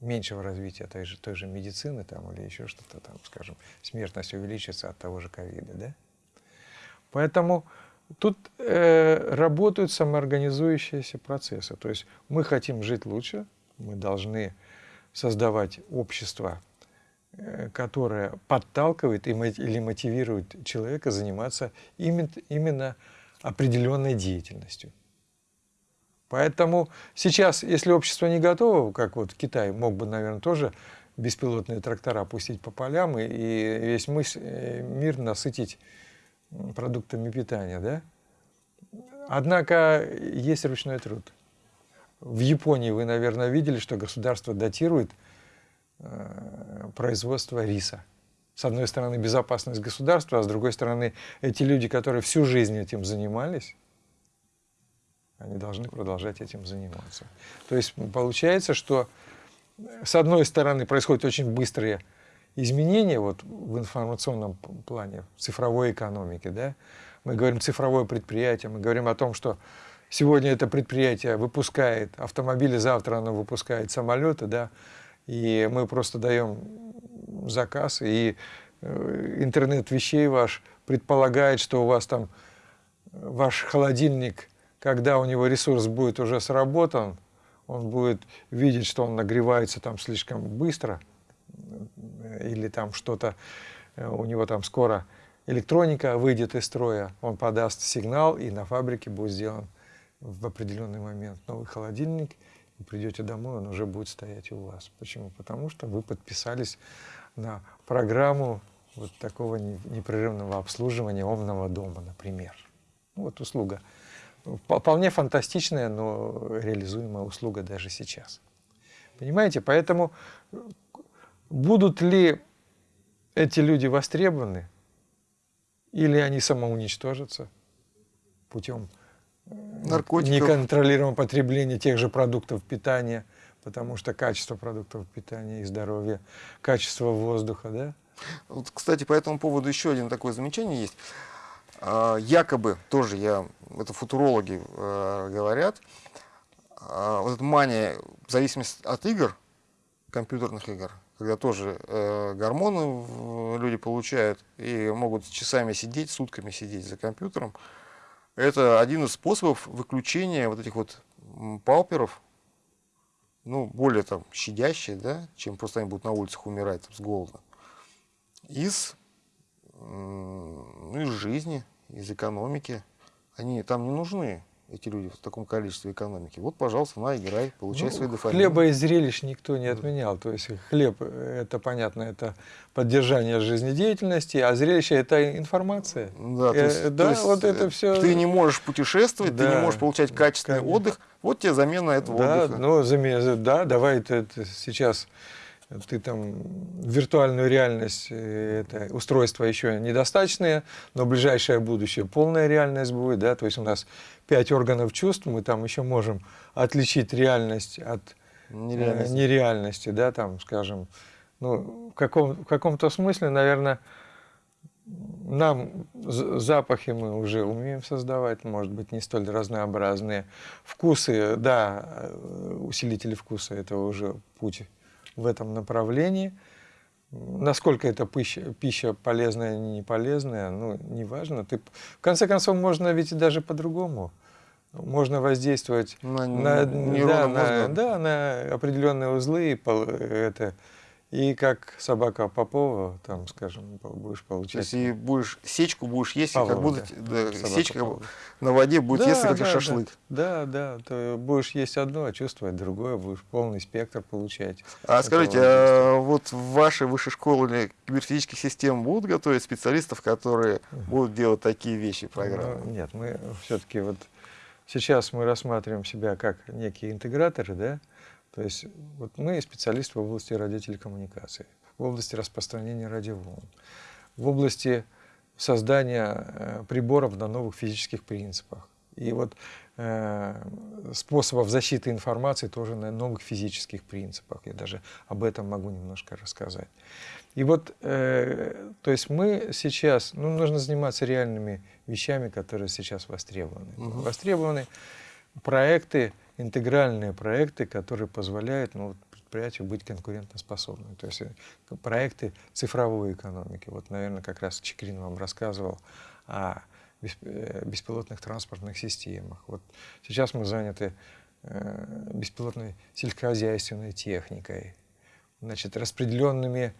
меньшего развития той же, той же медицины там, или еще что-то там, скажем, смертность увеличится от того же ковида. Да? Поэтому тут э, работают самоорганизующиеся процессы. То есть мы хотим жить лучше, мы должны создавать общество, э, которое подталкивает или мотивирует человека заниматься именно, именно определенной деятельностью. Поэтому сейчас, если общество не готово, как вот Китай мог бы, наверное, тоже беспилотные трактора пустить по полям и, и весь мысль, э, мир насытить продуктами питания, да? Однако есть ручной труд. В Японии вы, наверное, видели, что государство датирует э, производство риса. С одной стороны, безопасность государства, а с другой стороны, эти люди, которые всю жизнь этим занимались, они должны продолжать этим заниматься. То есть получается, что с одной стороны происходят очень быстрые изменения вот, в информационном плане, в цифровой экономике. Да? Мы говорим цифровое предприятие, мы говорим о том, что сегодня это предприятие выпускает автомобили, завтра оно выпускает самолеты, да? и мы просто даем заказ, и э, интернет вещей ваш предполагает, что у вас там ваш холодильник – когда у него ресурс будет уже сработан, он будет видеть, что он нагревается там слишком быстро, или там что-то э, у него там скоро электроника выйдет из строя, он подаст сигнал, и на фабрике будет сделан в определенный момент новый холодильник, и придете домой, он уже будет стоять у вас. Почему? Потому что вы подписались на программу вот такого непрерывного обслуживания умного дома, например. Вот услуга вполне фантастичная, но реализуемая услуга даже сейчас. Понимаете? Поэтому будут ли эти люди востребованы, или они самоуничтожатся путем э, Наркотиков. неконтролируемого потребления тех же продуктов питания, потому что качество продуктов питания и здоровье, качество воздуха, да? Вот, кстати, по этому поводу еще один такое замечание есть. А, якобы, тоже я, это футурологи э, говорят, э, вот эта мания, в зависимости от игр, компьютерных игр, когда тоже э, гормоны люди получают и могут часами сидеть, сутками сидеть за компьютером, это один из способов выключения вот этих вот пауперов, ну, более там щадящие, да, чем просто они будут на улицах умирать там, с голода, из ну, из жизни, из экономики. Они там не нужны, эти люди, в таком количестве экономики. Вот, пожалуйста, на, играй, получай ну, свои дофамин. Хлеба и зрелищ никто не отменял. То есть хлеб, это понятно, это поддержание жизнедеятельности, а зрелище – это информация. Да, то есть, э, да то есть вот это все. Ты не можешь путешествовать, да, ты не можешь получать качественный конечно. отдых. Вот тебе замена этого да, отдыха. Ну, замена, да, давай ты это сейчас ты там виртуальную реальность, э, это устройства еще недостаточные, но ближайшее будущее полная реальность будет, да, то есть у нас пять органов чувств, мы там еще можем отличить реальность от э, нереальности, нереальности да, там, скажем, Ну, в, каком, каком-то смысле, наверное, нам запахи мы уже умеем создавать, может быть, не столь разнообразные. Вкусы, да, э, усилители вкуса – это уже путь в этом направлении. Насколько эта пища, пища полезная или не полезная, ну, неважно. Ты, в конце концов, можно ведь даже по-другому. Можно воздействовать на, на, да, на, да, на определенные узлы, это, и как собака Попова, там, скажем, будешь получать. То есть и будешь сечку будешь есть, Павлова, как будто да. Да, сечка Попова. на воде будет да, есть как да, шашлык. Да, да, да. Ты будешь есть одно, а чувствовать другое, будешь полный спектр получать. А скажите, а вот в вашей высшей школе киберфизических систем будут готовить специалистов, которые будут делать такие вещи, программы? Ну, нет, мы все-таки вот сейчас мы рассматриваем себя как некие интеграторы, да, то есть вот мы специалисты в области радиотелекоммуникации, в области распространения радиоволн, в области создания э, приборов на новых физических принципах. И вот э, способов защиты информации тоже на новых физических принципах. Я даже об этом могу немножко рассказать. И вот, э, то есть мы сейчас, ну, нужно заниматься реальными вещами, которые сейчас востребованы. Угу. Востребованы проекты, интегральные проекты, которые позволяют ну, предприятию быть конкурентоспособным. То есть э, проекты цифровой экономики. Вот, наверное, как раз Чекрин вам рассказывал о э, беспилотных транспортных системах. Вот сейчас мы заняты э, беспилотной сельскохозяйственной техникой, значит, распределенными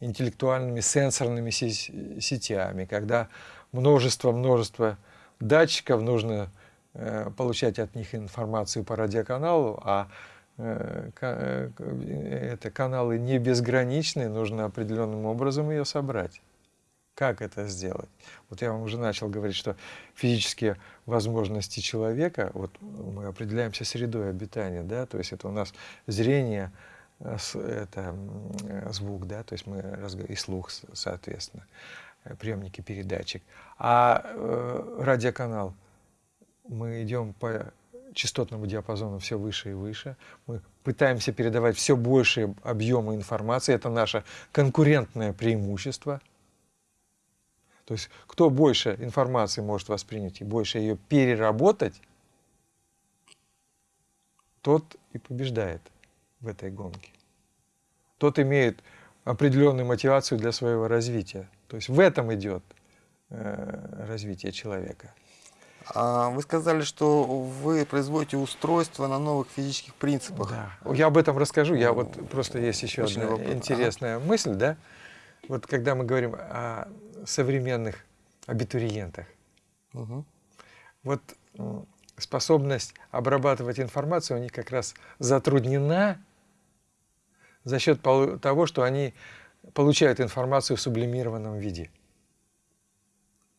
интеллектуальными сенсорными сетями, когда множество-множество датчиков нужно получать от них информацию по радиоканалу, а э, э, это каналы не безграничные, нужно определенным образом ее собрать. Как это сделать? Вот я вам уже начал говорить, что физические возможности человека, вот мы определяемся средой обитания, да, то есть это у нас зрение, это звук, да, то есть мы и слух, соответственно, приемники передатчик. А радиоканал – мы идем по частотному диапазону все выше и выше. Мы пытаемся передавать все большие объемы информации. Это наше конкурентное преимущество. То есть кто больше информации может воспринять и больше ее переработать, тот и побеждает в этой гонке. Тот имеет определенную мотивацию для своего развития. То есть в этом идет э, развитие человека. А вы сказали, что вы производите устройство на новых физических принципах. Да. Я об этом расскажу. Я вот просто есть еще Очень одна вопрос. интересная ага. мысль, да. Вот когда мы говорим о современных абитуриентах, угу. вот способность обрабатывать информацию у них как раз затруднена за счет того, что они получают информацию в сублимированном виде.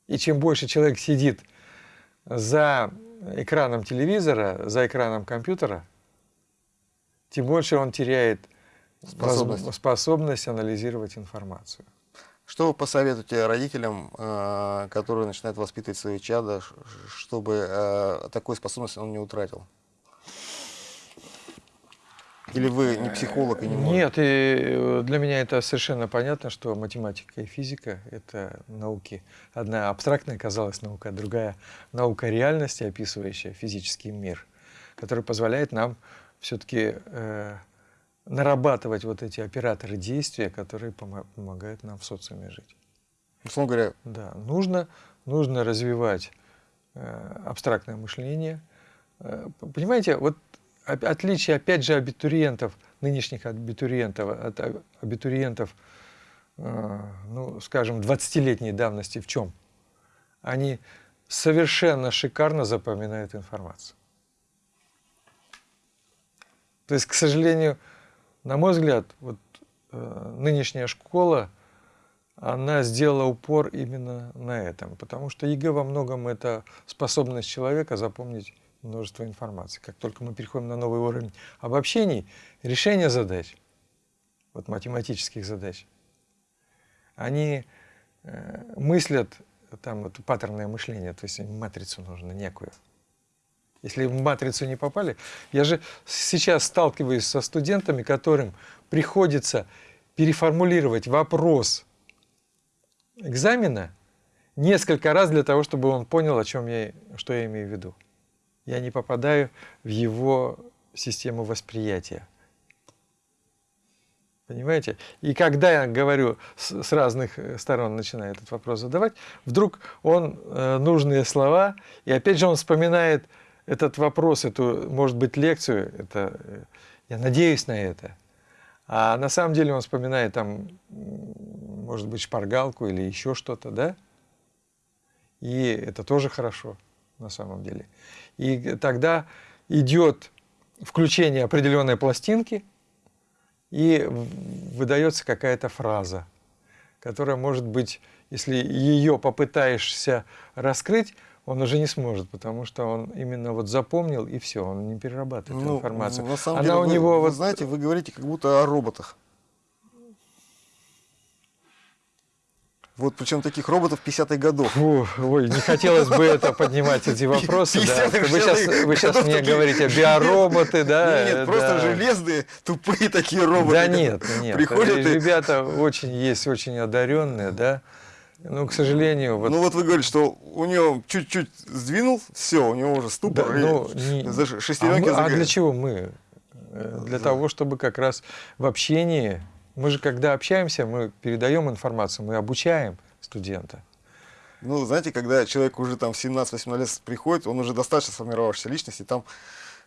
И чем больше человек сидит за экраном телевизора, за экраном компьютера, тем больше он теряет способность, способность анализировать информацию. Что вы посоветуете родителям, э, которые начинают воспитывать свои чада, чтобы э, такой способность он не утратил? Или вы не психолог и не можете? Нет, и э, для меня это совершенно понятно, что математика и физика — это науки. Одна абстрактная казалась наука, другая — наука реальности, описывающая физический мир, который позволяет нам все-таки э, нарабатывать вот эти операторы действия, которые помогают нам в социуме жить. Условно говоря. Да, нужно, нужно развивать э, абстрактное мышление. Э, понимаете, вот отличие, опять же, абитуриентов, нынешних абитуриентов, от абитуриентов, э, ну, скажем, 20-летней давности в чем? Они совершенно шикарно запоминают информацию. То есть, к сожалению, на мой взгляд, вот э, нынешняя школа, она сделала упор именно на этом, потому что ЕГЭ во многом это способность человека запомнить множество информации. Как только мы переходим на новый уровень обобщений, решение задач, вот математических задач, они э, мыслят, там вот паттерное мышление, то есть матрицу нужно некую. Если в матрицу не попали, я же сейчас сталкиваюсь со студентами, которым приходится переформулировать вопрос экзамена несколько раз для того, чтобы он понял, о чем я, что я имею в виду. Я не попадаю в его систему восприятия. Понимаете? И когда я говорю с, с разных э, сторон, начинаю этот вопрос задавать, вдруг он э, нужные слова, и опять же он вспоминает этот вопрос, эту, может быть, лекцию, это, э, я надеюсь на это. А на самом деле он вспоминает там, может быть, шпаргалку или еще что-то, да? И это тоже хорошо на самом деле. И тогда идет включение определенной пластинки, и выдается какая-то фраза, которая может быть, если ее попытаешься раскрыть, он уже не сможет, потому что он именно вот запомнил и все, он не перерабатывает ну, информацию. На самом Она деле, у него вы, вот... вы знаете, вы говорите как будто о роботах. Вот причем таких роботов 50-х годов. Фу, ой, не хотелось бы это поднимать, эти вопросы. Да. Вы сейчас, вы сейчас мне говорите биороботы, да? Нет, нет просто да. железные, тупые такие роботы. Да нет, нет. Приходят Ребята очень есть, очень одаренные, да? Ну, к сожалению... Вот... Ну, вот вы говорите, что у него чуть-чуть сдвинул, все, у него уже ступор, да, ну, не... шестеренки а, мы, а для чего мы? Э, для да. того, чтобы как раз в общении мы же, когда общаемся, мы передаем информацию, мы обучаем студента. Ну, знаете, когда человек уже там в 17-18 лет приходит, он уже достаточно сформировавшаяся личность, и там,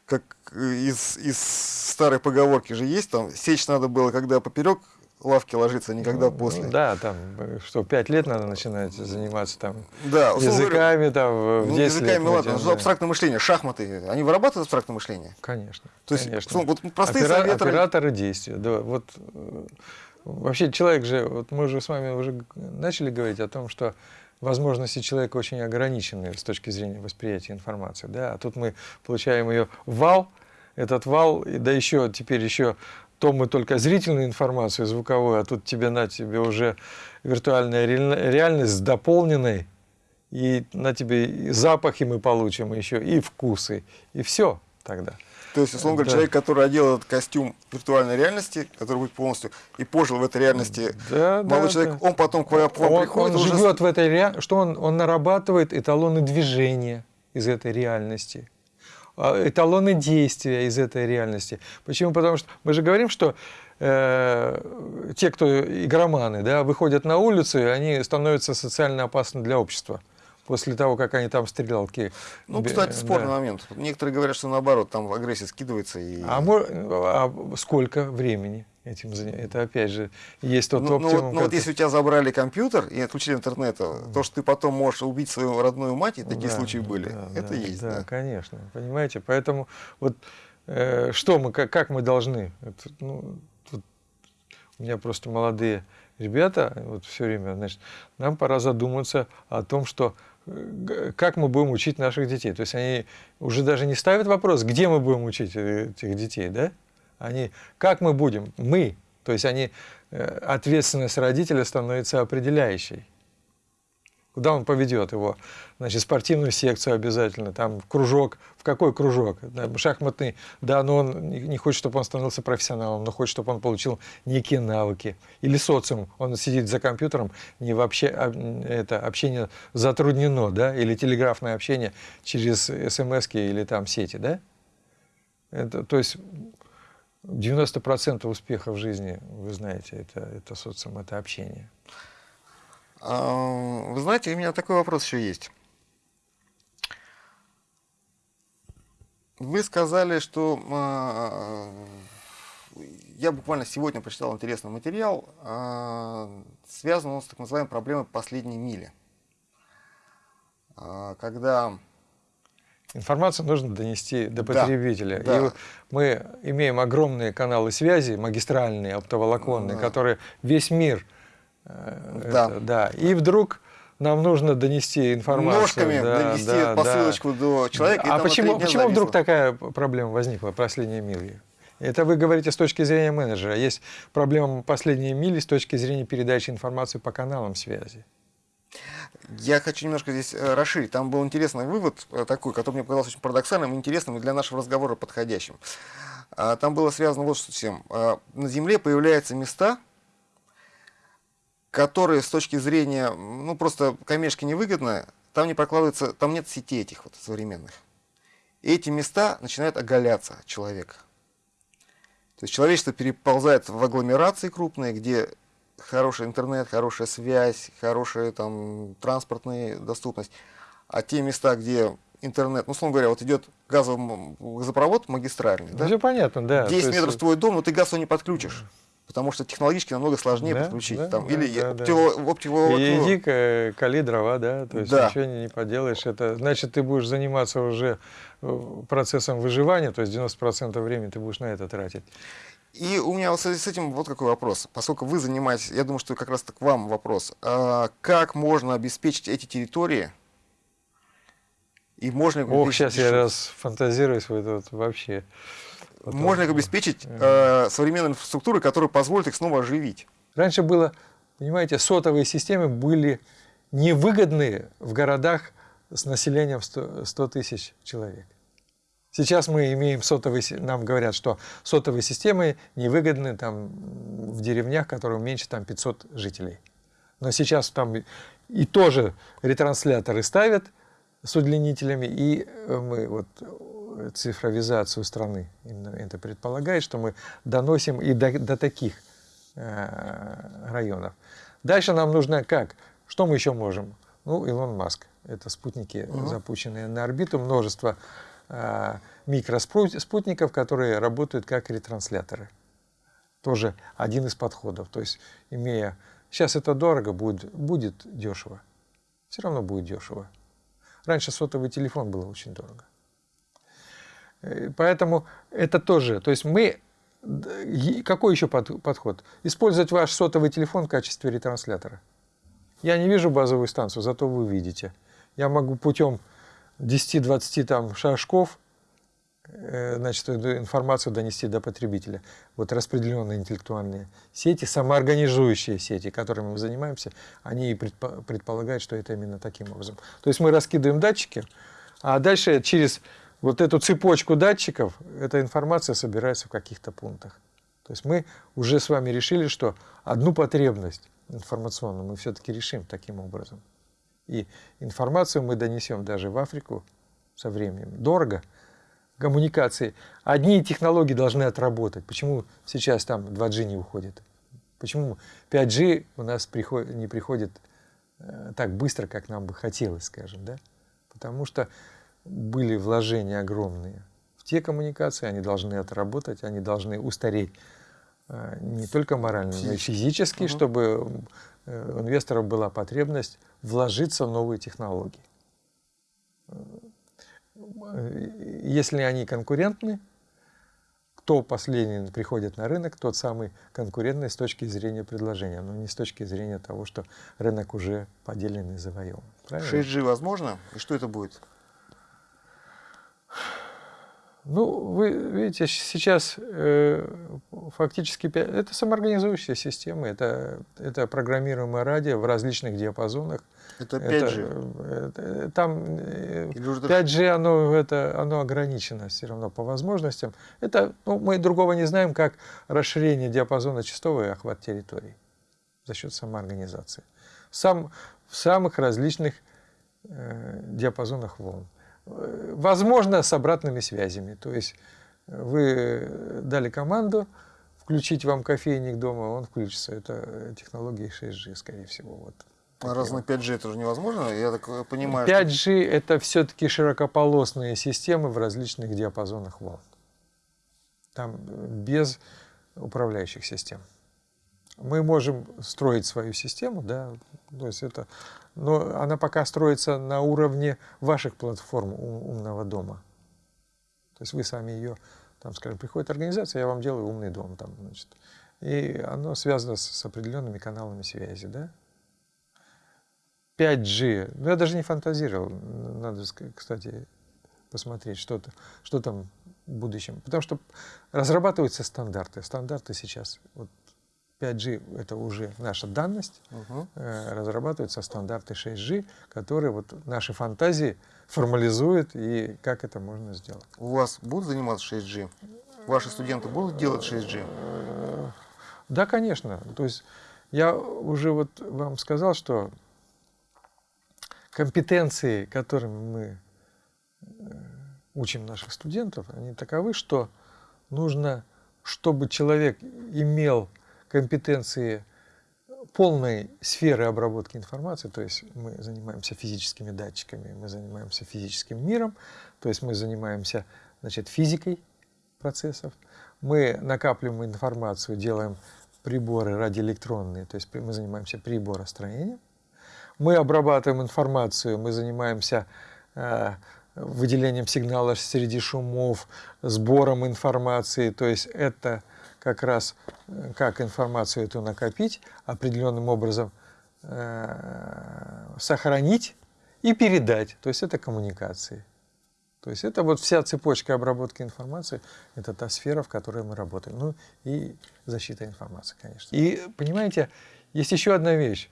как из, из старой поговорки же есть, там, сечь надо было, когда поперек лавки ложиться, никогда ну, после. Да, там, что, пять лет надо начинать заниматься там да, языками, там, в ну, 10 языками, лет. ладно, ну, абстрактное мышление, шахматы, они вырабатывают абстрактное мышление? Конечно. То есть, конечно. вот простые Опера, советы... Операторы действия, да, вот э, вообще человек же, вот мы же с вами уже начали говорить о том, что возможности человека очень ограничены с точки зрения восприятия информации, да, а тут мы получаем ее вал, этот вал, да еще теперь еще то мы только зрительную информацию, звуковую, а тут тебе на тебе уже виртуальная реальность с дополненной, и на тебе и запахи мы получим еще, и вкусы, и все тогда. То есть, условно говоря, да. человек, который одел этот костюм виртуальной реальности, который будет полностью, и пожил в этой реальности, да, молодой да, человек, да. он потом к вам, к вам он, приходит... Он уже... живет в этой реальности, что он, он нарабатывает эталоны движения из этой реальности. А, эталоны действия из этой реальности. Почему? Потому что мы же говорим, что э, те, кто игроманы, да, выходят на улицу, и они становятся социально опасны для общества после того, как они там стрелялки. Ну, кстати, спорный да. момент. Некоторые говорят, что наоборот, там агрессия скидывается. И... А, а сколько времени? Этим заниматься. Это опять же есть тот ну, ну оптимум. Ну, вот, ну вот если у тебя забрали компьютер и отключили интернет, то, что ты потом можешь убить свою родную мать, и такие да, случаи были. Да, это да, есть. Да, да, конечно. Понимаете? Поэтому вот э, что мы, как, как мы должны? Это, ну, тут у меня просто молодые ребята, вот все время, значит, нам пора задуматься о том, что э, как мы будем учить наших детей. То есть они уже даже не ставят вопрос, где мы будем учить э, этих детей, да? Они, как мы будем? Мы. То есть они, э, ответственность родителя становится определяющей. Куда он поведет его? Значит, спортивную секцию обязательно, там кружок. В какой кружок? Шахматный. Да, но он не хочет, чтобы он становился профессионалом, но хочет, чтобы он получил некие навыки. Или социум. Он сидит за компьютером, не вообще это общение затруднено, да, или телеграфное общение через смс или там сети, да? Это, то есть 90% успеха в жизни, вы знаете, это, это социум, это общение. А, вы знаете, у меня такой вопрос еще есть. Вы сказали, что а, я буквально сегодня прочитал интересный материал, а, связан с так называемой проблемой последней мили. Когда Информацию нужно донести до потребителя. Да, да. И мы имеем огромные каналы связи, магистральные, оптоволоконные, да. которые весь мир. Э, да. Это, да. И вдруг нам нужно донести информацию. Ножками да, донести да, посылочку да. до человека. А почему, почему вдруг такая проблема возникла, последние мили? Это вы говорите с точки зрения менеджера. Есть проблема последние мили с точки зрения передачи информации по каналам связи. Я хочу немножко здесь э, расширить. Там был интересный вывод э, такой, который мне показался очень парадоксальным, интересным и для нашего разговора подходящим. А, там было связано вот с чем. А, на Земле появляются места, которые с точки зрения, ну, просто коммерчески невыгодно, там не прокладывается, там нет сетей этих вот современных. И эти места начинают оголяться от человека. То есть человечество переползает в агломерации крупные, где хороший интернет, хорошая связь, хорошая там транспортная доступность. А те места, где интернет, ну, условно говоря, вот идет газовый газопровод магистральный, да? Все понятно, да. 10 То есть, метров в твой дом, но ты газ его не подключишь. Потому что технологически намного сложнее Да, подключить. да, там, да, или да, да. оптиво- оптиво- И ну, иди к- кали дрова, да, то есть Да. ничего не, не поделаешь. Это значит, ты будешь заниматься уже э, процессом выживания, то есть 90% времени ты будешь на это тратить. И у меня вот в связи с этим вот какой вопрос. Поскольку вы занимаетесь, я думаю, что как раз к вам вопрос. А как можно обеспечить эти территории? И можно их Ох, сейчас я раз фантазируюсь, это вот вообще. Вот Можно их обеспечить э, современной инфраструктурой, которая позволит их снова оживить? Раньше было, понимаете, сотовые системы были невыгодны в городах с населением 100, 100 тысяч человек. Сейчас мы имеем сотовые, нам говорят, что сотовые системы невыгодны там в деревнях, которые меньше там 500 жителей. Но сейчас там и- тоже ретрансляторы ставят с удлинителями, и э, мы вот э, цифровизацию страны именно это предполагает, что мы доносим и до, до таких э, районов. Дальше нам нужно как? Что мы еще можем? Ну, Илон Маск. Это спутники, запущенные на орбиту, множество микроспутников, которые работают как ретрансляторы. Тоже один из подходов. То есть, имея... Сейчас это дорого, будет, будет дешево. Все равно будет дешево. Раньше сотовый телефон было очень дорого. Э, Поэтому это тоже, то есть мы, какой еще под- подход? Использовать ваш сотовый телефон в качестве ретранслятора. Я не вижу базовую станцию, зато вы видите. Я могу путем 10-20 там шажков э, значит, эту информацию донести до потребителя. Вот распределенные интеллектуальные сети, самоорганизующие сети, которыми мы занимаемся, они и предпо- предполагают, что это именно таким образом. То есть мы раскидываем датчики, а дальше через вот эту цепочку датчиков эта информация собирается в каких-то пунктах. То есть мы уже с вами решили, что одну потребность информационную мы все-таки решим таким образом. И информацию мы донесем даже в Африку со временем. Дорого. Коммуникации. Одни технологии должны отработать. Почему сейчас там 2G не уходит? Почему 5G у нас приход- не приходит э, так быстро, как нам бы хотелось, скажем, да? Потому что были вложения огромные в те коммуникации, они должны отработать, они должны устареть э, не только морально, но и физически, Мгм. чтобы инвесторов была потребность вложиться в новые технологии. Э, Если они конкурентны, кто последний приходит на рынок, тот самый конкурентный с точки зрения предложения, но не с точки зрения того, что рынок уже поделен и завоеван. Правильно? 6G возможно? И что это будет? Ну, вы видите, сейчас э, фактически это самоорганизующая система, это, это программируемое радио в различных диапазонах. Это Это, 5G. э, э, там э, Или уже 5G, оно, это, оно ограничено все равно по возможностям. Это, ну, мы другого не знаем, как расширение диапазона частоты и охват территорий за счет самоорганизации. Сам, в самых различных э, диапазонах волн. Э, Возможно, с обратными связями. То есть э, вы дали команду включить вам кофейник дома, он включится. Это э, технологии 6G, скорее всего. Вот. А раз на 5G это уже невозможно, я так э, понимаю. что- 5G это все-таки широкополосные системы в различных диапазонах волн. Там э, без управляющих систем. Мы можем строить свою систему, да, то есть это, но она пока строится на уровне ваших платформ умного дома. То есть вы сами ее, там, скажем, приходит организация, я вам делаю умный дом, там, значит, и оно связано с, с определенными каналами связи, да. 5G, ну я даже не фантазировал, надо, кстати, посмотреть, что, -то, что там в будущем. Потому что разрабатываются стандарты. Стандарты сейчас, вот 5G это уже наша данность, э, разрабатываются стандарты 6G, которые вот наши фантазии формализуют и как это можно сделать. У вас будут заниматься 6G? Ваши студенты будут делать 6G? Э, Да, конечно. То есть Я уже вот вам сказал, что компетенции, которыми мы э, учим наших студентов, они таковы, что нужно, чтобы человек имел компетенции полной сферы обработки информации, то есть мы занимаемся физическими датчиками, мы занимаемся физическим миром, то есть мы занимаемся значит, физикой процессов, мы накапливаем информацию, делаем приборы радиоэлектронные, то есть мы занимаемся приборостроением, мы обрабатываем информацию, мы занимаемся э, выделением сигналов среди шумов, сбором информации, то есть это как раз э, как информацию эту накопить, определенным образом э, сохранить и передать, то есть это коммуникации. То есть это вот вся цепочка обработки информации, это та сфера, в которой мы работаем. Ну и защита информации, конечно. И понимаете, есть еще одна вещь.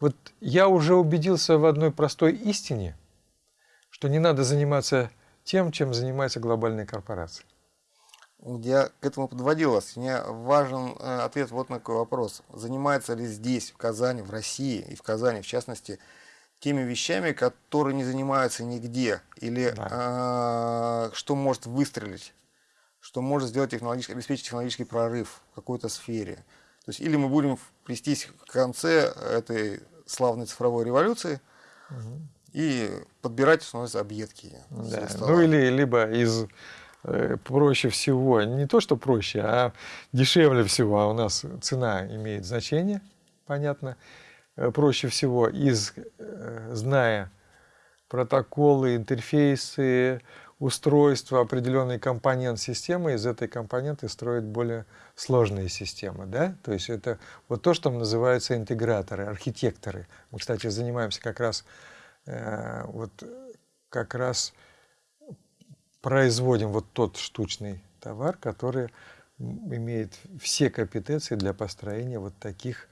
Вот я уже убедился в одной простой истине, что не надо заниматься тем, чем занимается глобальная корпорация. Я к этому подводил вас. Мне важен э, ответ вот на какой вопрос. Занимается ли здесь, в Казани, в России и в Казани, в частности, теми вещами, которые не занимаются нигде, или да. э, что может выстрелить, что может сделать технологический, обеспечить технологический прорыв в какой-то сфере. То есть или мы будем плестись в конце этой славной цифровой революции угу. и подбирать становятся объедки. Да. Ну или либо из проще всего, не то что проще, а дешевле всего, а у нас цена имеет значение, понятно, Э, проще всего, из, э, зная протоколы, интерфейсы, устройства, определенный компонент системы, из этой компоненты строить более сложные системы. Да? То есть это вот то, что называется интеграторы, архитекторы. Мы, кстати, занимаемся как раз, э, вот, как раз производим вот тот штучный товар, который имеет все компетенции для построения вот таких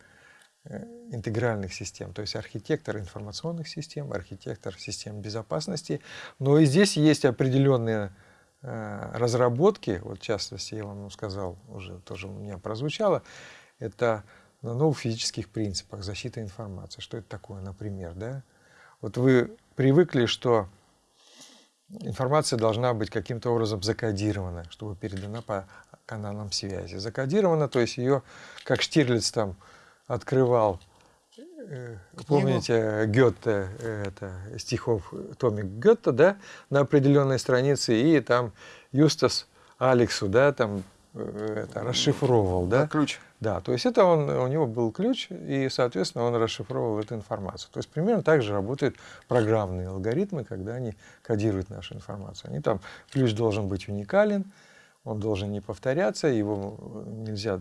Э, интегральных систем, то есть архитектор информационных систем, архитектор систем безопасности. Но и здесь есть определенные э, разработки, вот в частности, я вам сказал, уже тоже у меня прозвучало, это на новых физических принципах защиты информации. Что это такое, например? Да? Вот вы привыкли, что информация должна быть каким-то образом закодирована, чтобы передана по каналам связи. Закодирована, то есть ее, как Штирлиц там открывал, э, помните Гетте, это стихов Томик Гетте, да, на определенной странице, и там Юстас Алексу, да, там э, это, расшифровывал, да? Ключ. Да, то есть это он, у него был ключ, и, соответственно, он расшифровывал эту информацию. То есть примерно так же работают программные алгоритмы, когда они кодируют нашу информацию. Они там, ключ должен быть уникален, он должен не повторяться, его нельзя,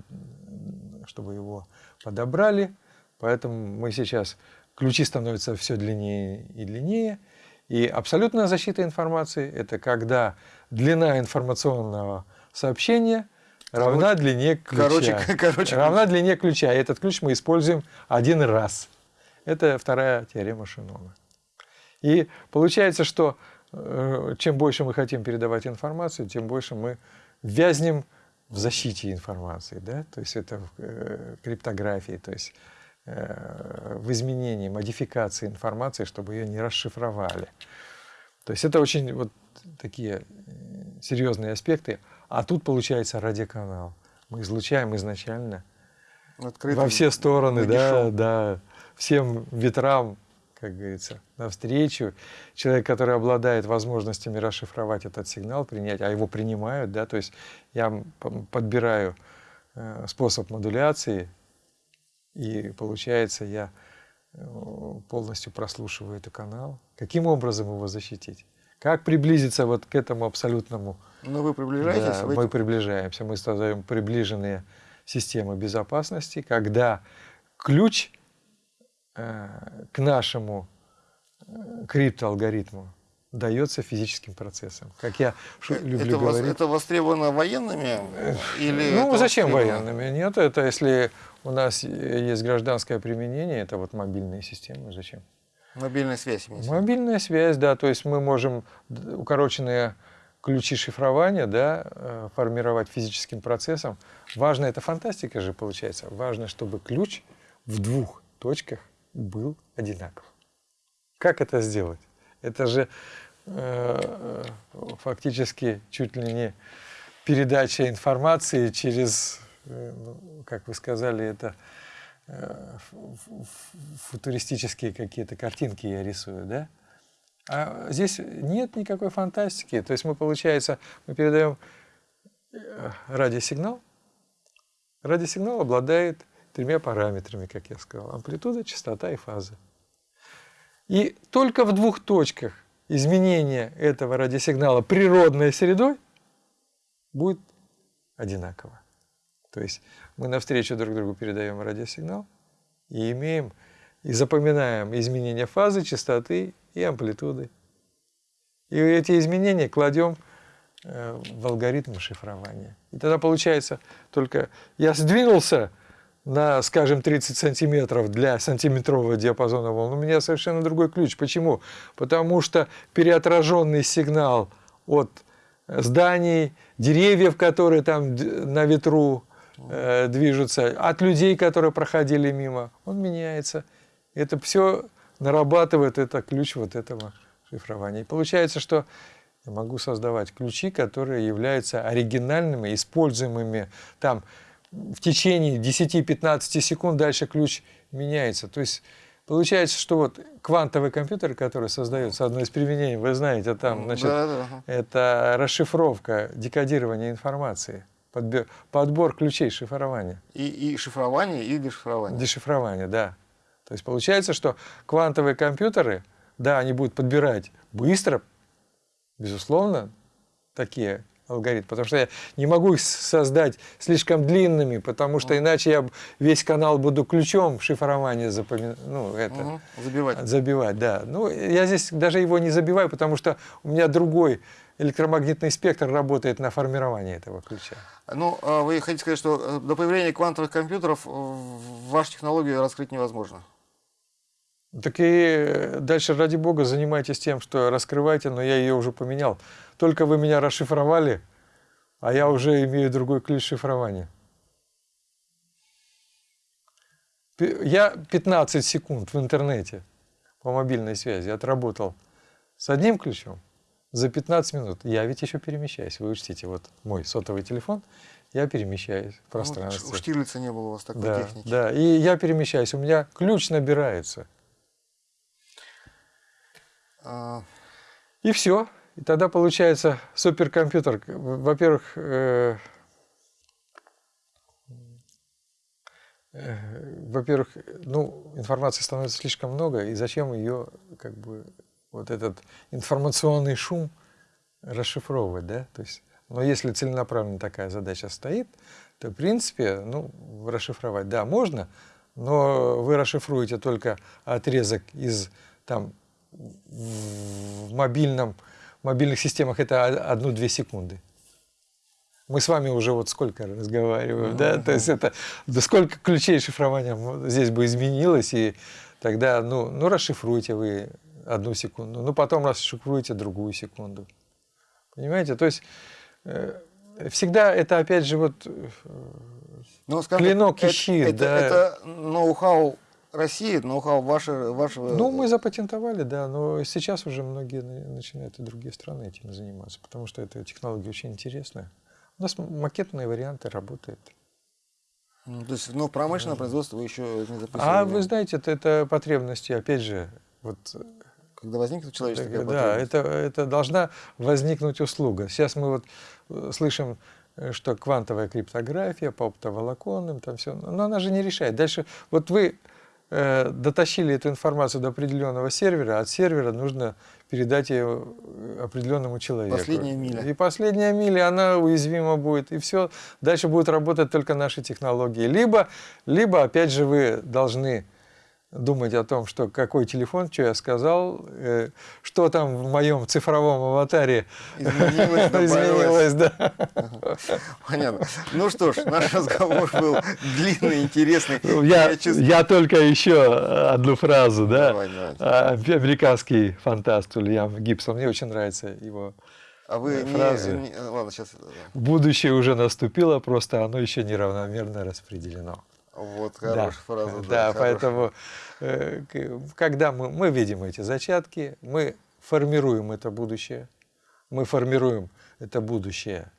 чтобы его подобрали, поэтому мы сейчас, ключи становятся все длиннее и длиннее, и абсолютная защита информации – это когда длина информационного сообщения равна короче, длине ключа. Короче, короче, равна длине ключа. И этот ключ мы используем один раз. Это вторая теорема Шинона. И получается, что э, чем больше мы хотим передавать информацию, тем больше мы вязнем в защите информации, да, то есть это в э, криптографии, то есть э, в изменении, модификации информации, чтобы ее не расшифровали. То есть это очень вот такие серьезные аспекты. А тут получается радиоканал. Мы излучаем изначально Открытым, во все стороны, да, да, всем ветрам как говорится, навстречу. Человек, который обладает возможностями расшифровать этот сигнал, принять, а его принимают, да, то есть я подбираю э, способ модуляции, и получается, я э, полностью прослушиваю этот канал. Каким образом его защитить? Как приблизиться вот к этому абсолютному? Ну, вы приближаетесь? Да, мы приближаемся. Мы создаем приближенные системы безопасности, когда ключ Э, к нашему э, криптоалгоритму дается физическим процессом. Как я э, люблю это говорить. это востребовано военными? Или ну, зачем военными? Нет, это если у нас есть гражданское применение, это вот мобильные системы. Зачем? Мобильная связь. Мобильная связь, да. То есть мы можем укороченные ключи шифрования да, формировать физическим процессом. Важно, это фантастика же получается. Важно, чтобы ключ в двух точках был одинаков. Как это сделать? Это же э, фактически чуть ли не передача информации через, э, ну, как вы сказали, это э, футуристические какие-то картинки я рисую, да? А здесь нет никакой фантастики. То есть мы, получается, мы передаем э, радиосигнал. Радиосигнал обладает тремя параметрами, как я сказал. Амплитуда, частота и фаза. И только в двух точках изменения этого радиосигнала природной средой будет одинаково. То есть мы навстречу друг другу передаем радиосигнал и имеем и запоминаем изменения фазы, частоты и амплитуды. И эти изменения кладем э, в алгоритм шифрования. И тогда получается только я сдвинулся на, скажем, 30 сантиметров для сантиметрового диапазона волн, у меня совершенно другой ключ. Почему? Потому что переотраженный сигнал от зданий, деревьев, которые там на ветру э, движутся, от людей, которые проходили мимо, он меняется. Это все нарабатывает это ключ вот этого шифрования. И получается, что я могу создавать ключи, которые являются оригинальными, используемыми там в течение 10-15 секунд дальше ключ меняется. То есть получается, что вот квантовый компьютер, который создается, одно из применений, вы знаете, там, значит, да, да. это расшифровка, декодирование информации, подбор, подбор ключей шифрования. И, и шифрование, и дешифрование. Дешифрование, да. То есть получается, что квантовые компьютеры, да, они будут подбирать быстро, безусловно, такие алгоритмы, потому что я не могу их создать слишком длинными, потому что иначе я весь канал буду ключом шифрования запоминать, ну, это, угу. забивать. Забивать, да. Ну, я здесь даже его не забиваю, потому что у меня другой электромагнитный спектр работает на формирование этого ключа. Ну, а вы хотите сказать, что э, до появления квантовых компьютеров вашу технологию раскрыть невозможно? Так и дальше, ради бога, занимайтесь тем, что раскрывайте, но я ее уже поменял. Только вы меня расшифровали, а я уже имею другой ключ шифрования. Я 15 секунд в интернете по мобильной связи отработал с одним ключом за 15 минут. Я ведь еще перемещаюсь. Вы учтите, вот мой сотовый телефон, я перемещаюсь в пространстве. Ну, у Штирлица не было у вас такой да, техники. Да, и я перемещаюсь. У меня ключ набирается. А... И все. И тогда получается суперкомпьютер. Во-первых, э, э, во-первых, ну, информации становится слишком много, и зачем ее, как бы, вот этот информационный шум расшифровывать, да? То есть, но если целенаправленно такая задача стоит, то, в принципе, ну, расшифровать, да, можно, но вы расшифруете только отрезок из там в мобильном, в мобильных системах это одну-две секунды. Мы с вами уже вот сколько разговариваем, да, то есть это да сколько ключей шифрования здесь бы изменилось, и тогда, ну, ну расшифруйте вы одну секунду, ну потом расшифруйте другую секунду. Понимаете? То есть э, всегда это опять же вот э, ну, скажем, клинок и щит. Это, да. это ноу-хау России, ноу-хау ваше, вашего... Ну, мы запатентовали, да, но сейчас уже многие начинают и другие страны этим заниматься, потому что эта технология очень интересная. У нас макетные варианты работают. Ну, то есть, ну, промышленное да. производство вы еще не запустили? А вы знаете, это, это потребности, опять же, вот... Когда возникнет человеческая Да, это, это должна возникнуть услуга. Сейчас мы вот э, слышим э, что квантовая криптография по оптоволоконным, там все, но она же не решает. Дальше, вот вы Э, дотащили эту информацию до определенного сервера, от сервера нужно передать ее э, определенному человеку. Последняя миля. И последняя миля, она уязвима будет, и все. Дальше будут работать только наши технологии. Либо, либо опять же, вы должны думать о том, что какой телефон, что я сказал, э, что там в моем цифровом аватаре изменилось, изменилось да. Понятно. Ну что ж, наш разговор был длинный, интересный. Ну, я, я, чувствую... я только еще одну фразу, да. Давай, давай. А, американский фантаст Ульям Гибсон, мне очень нравится его а вы фразы. Не, не, ладно, сейчас. Будущее уже наступило, просто оно еще неравномерно распределено. Вот хорошая фраза. Да, хорошая. поэтому э, когда мы, мы видим эти зачатки, мы формируем это будущее, мы формируем это будущее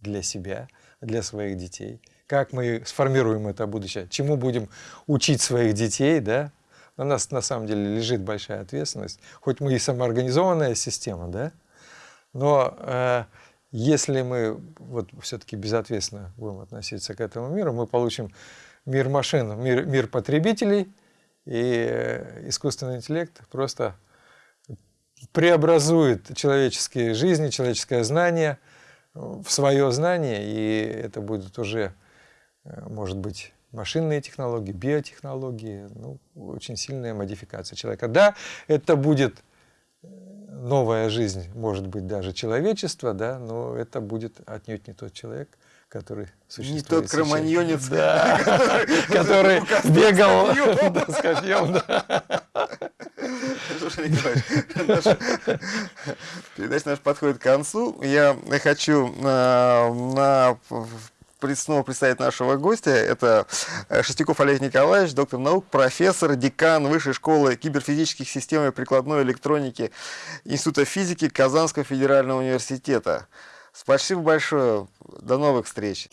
для себя, для своих детей. Как мы сформируем это будущее? Чему будем учить своих детей, да? На нас на самом деле лежит большая ответственность. Хоть мы и самоорганизованная система, да? Но э, если мы вот все-таки безответственно будем относиться к этому миру, мы получим мир машин, мир, мир потребителей, и э, искусственный интеллект просто преобразует человеческие жизни, человеческое знание в свое знание, и это будет уже, э, может быть, машинные технологии, биотехнологии, ну, очень сильная модификация человека. Да, это будет э, новая жизнь, может быть, даже человечество, да, но это будет отнюдь не тот человек, который существует тот сейчас. кроманьонец, да, который бегал с копьем. Слушай, Николаевич, передача наша подходит к концу. Я хочу э, на снова представить нашего гостя. Это э, Шестяков Олег Николаевич, доктор наук, профессор, декан Высшей школы киберфизических систем и прикладной электроники Института физики Казанского федерального университета. Спасибо большое. До новых встреч.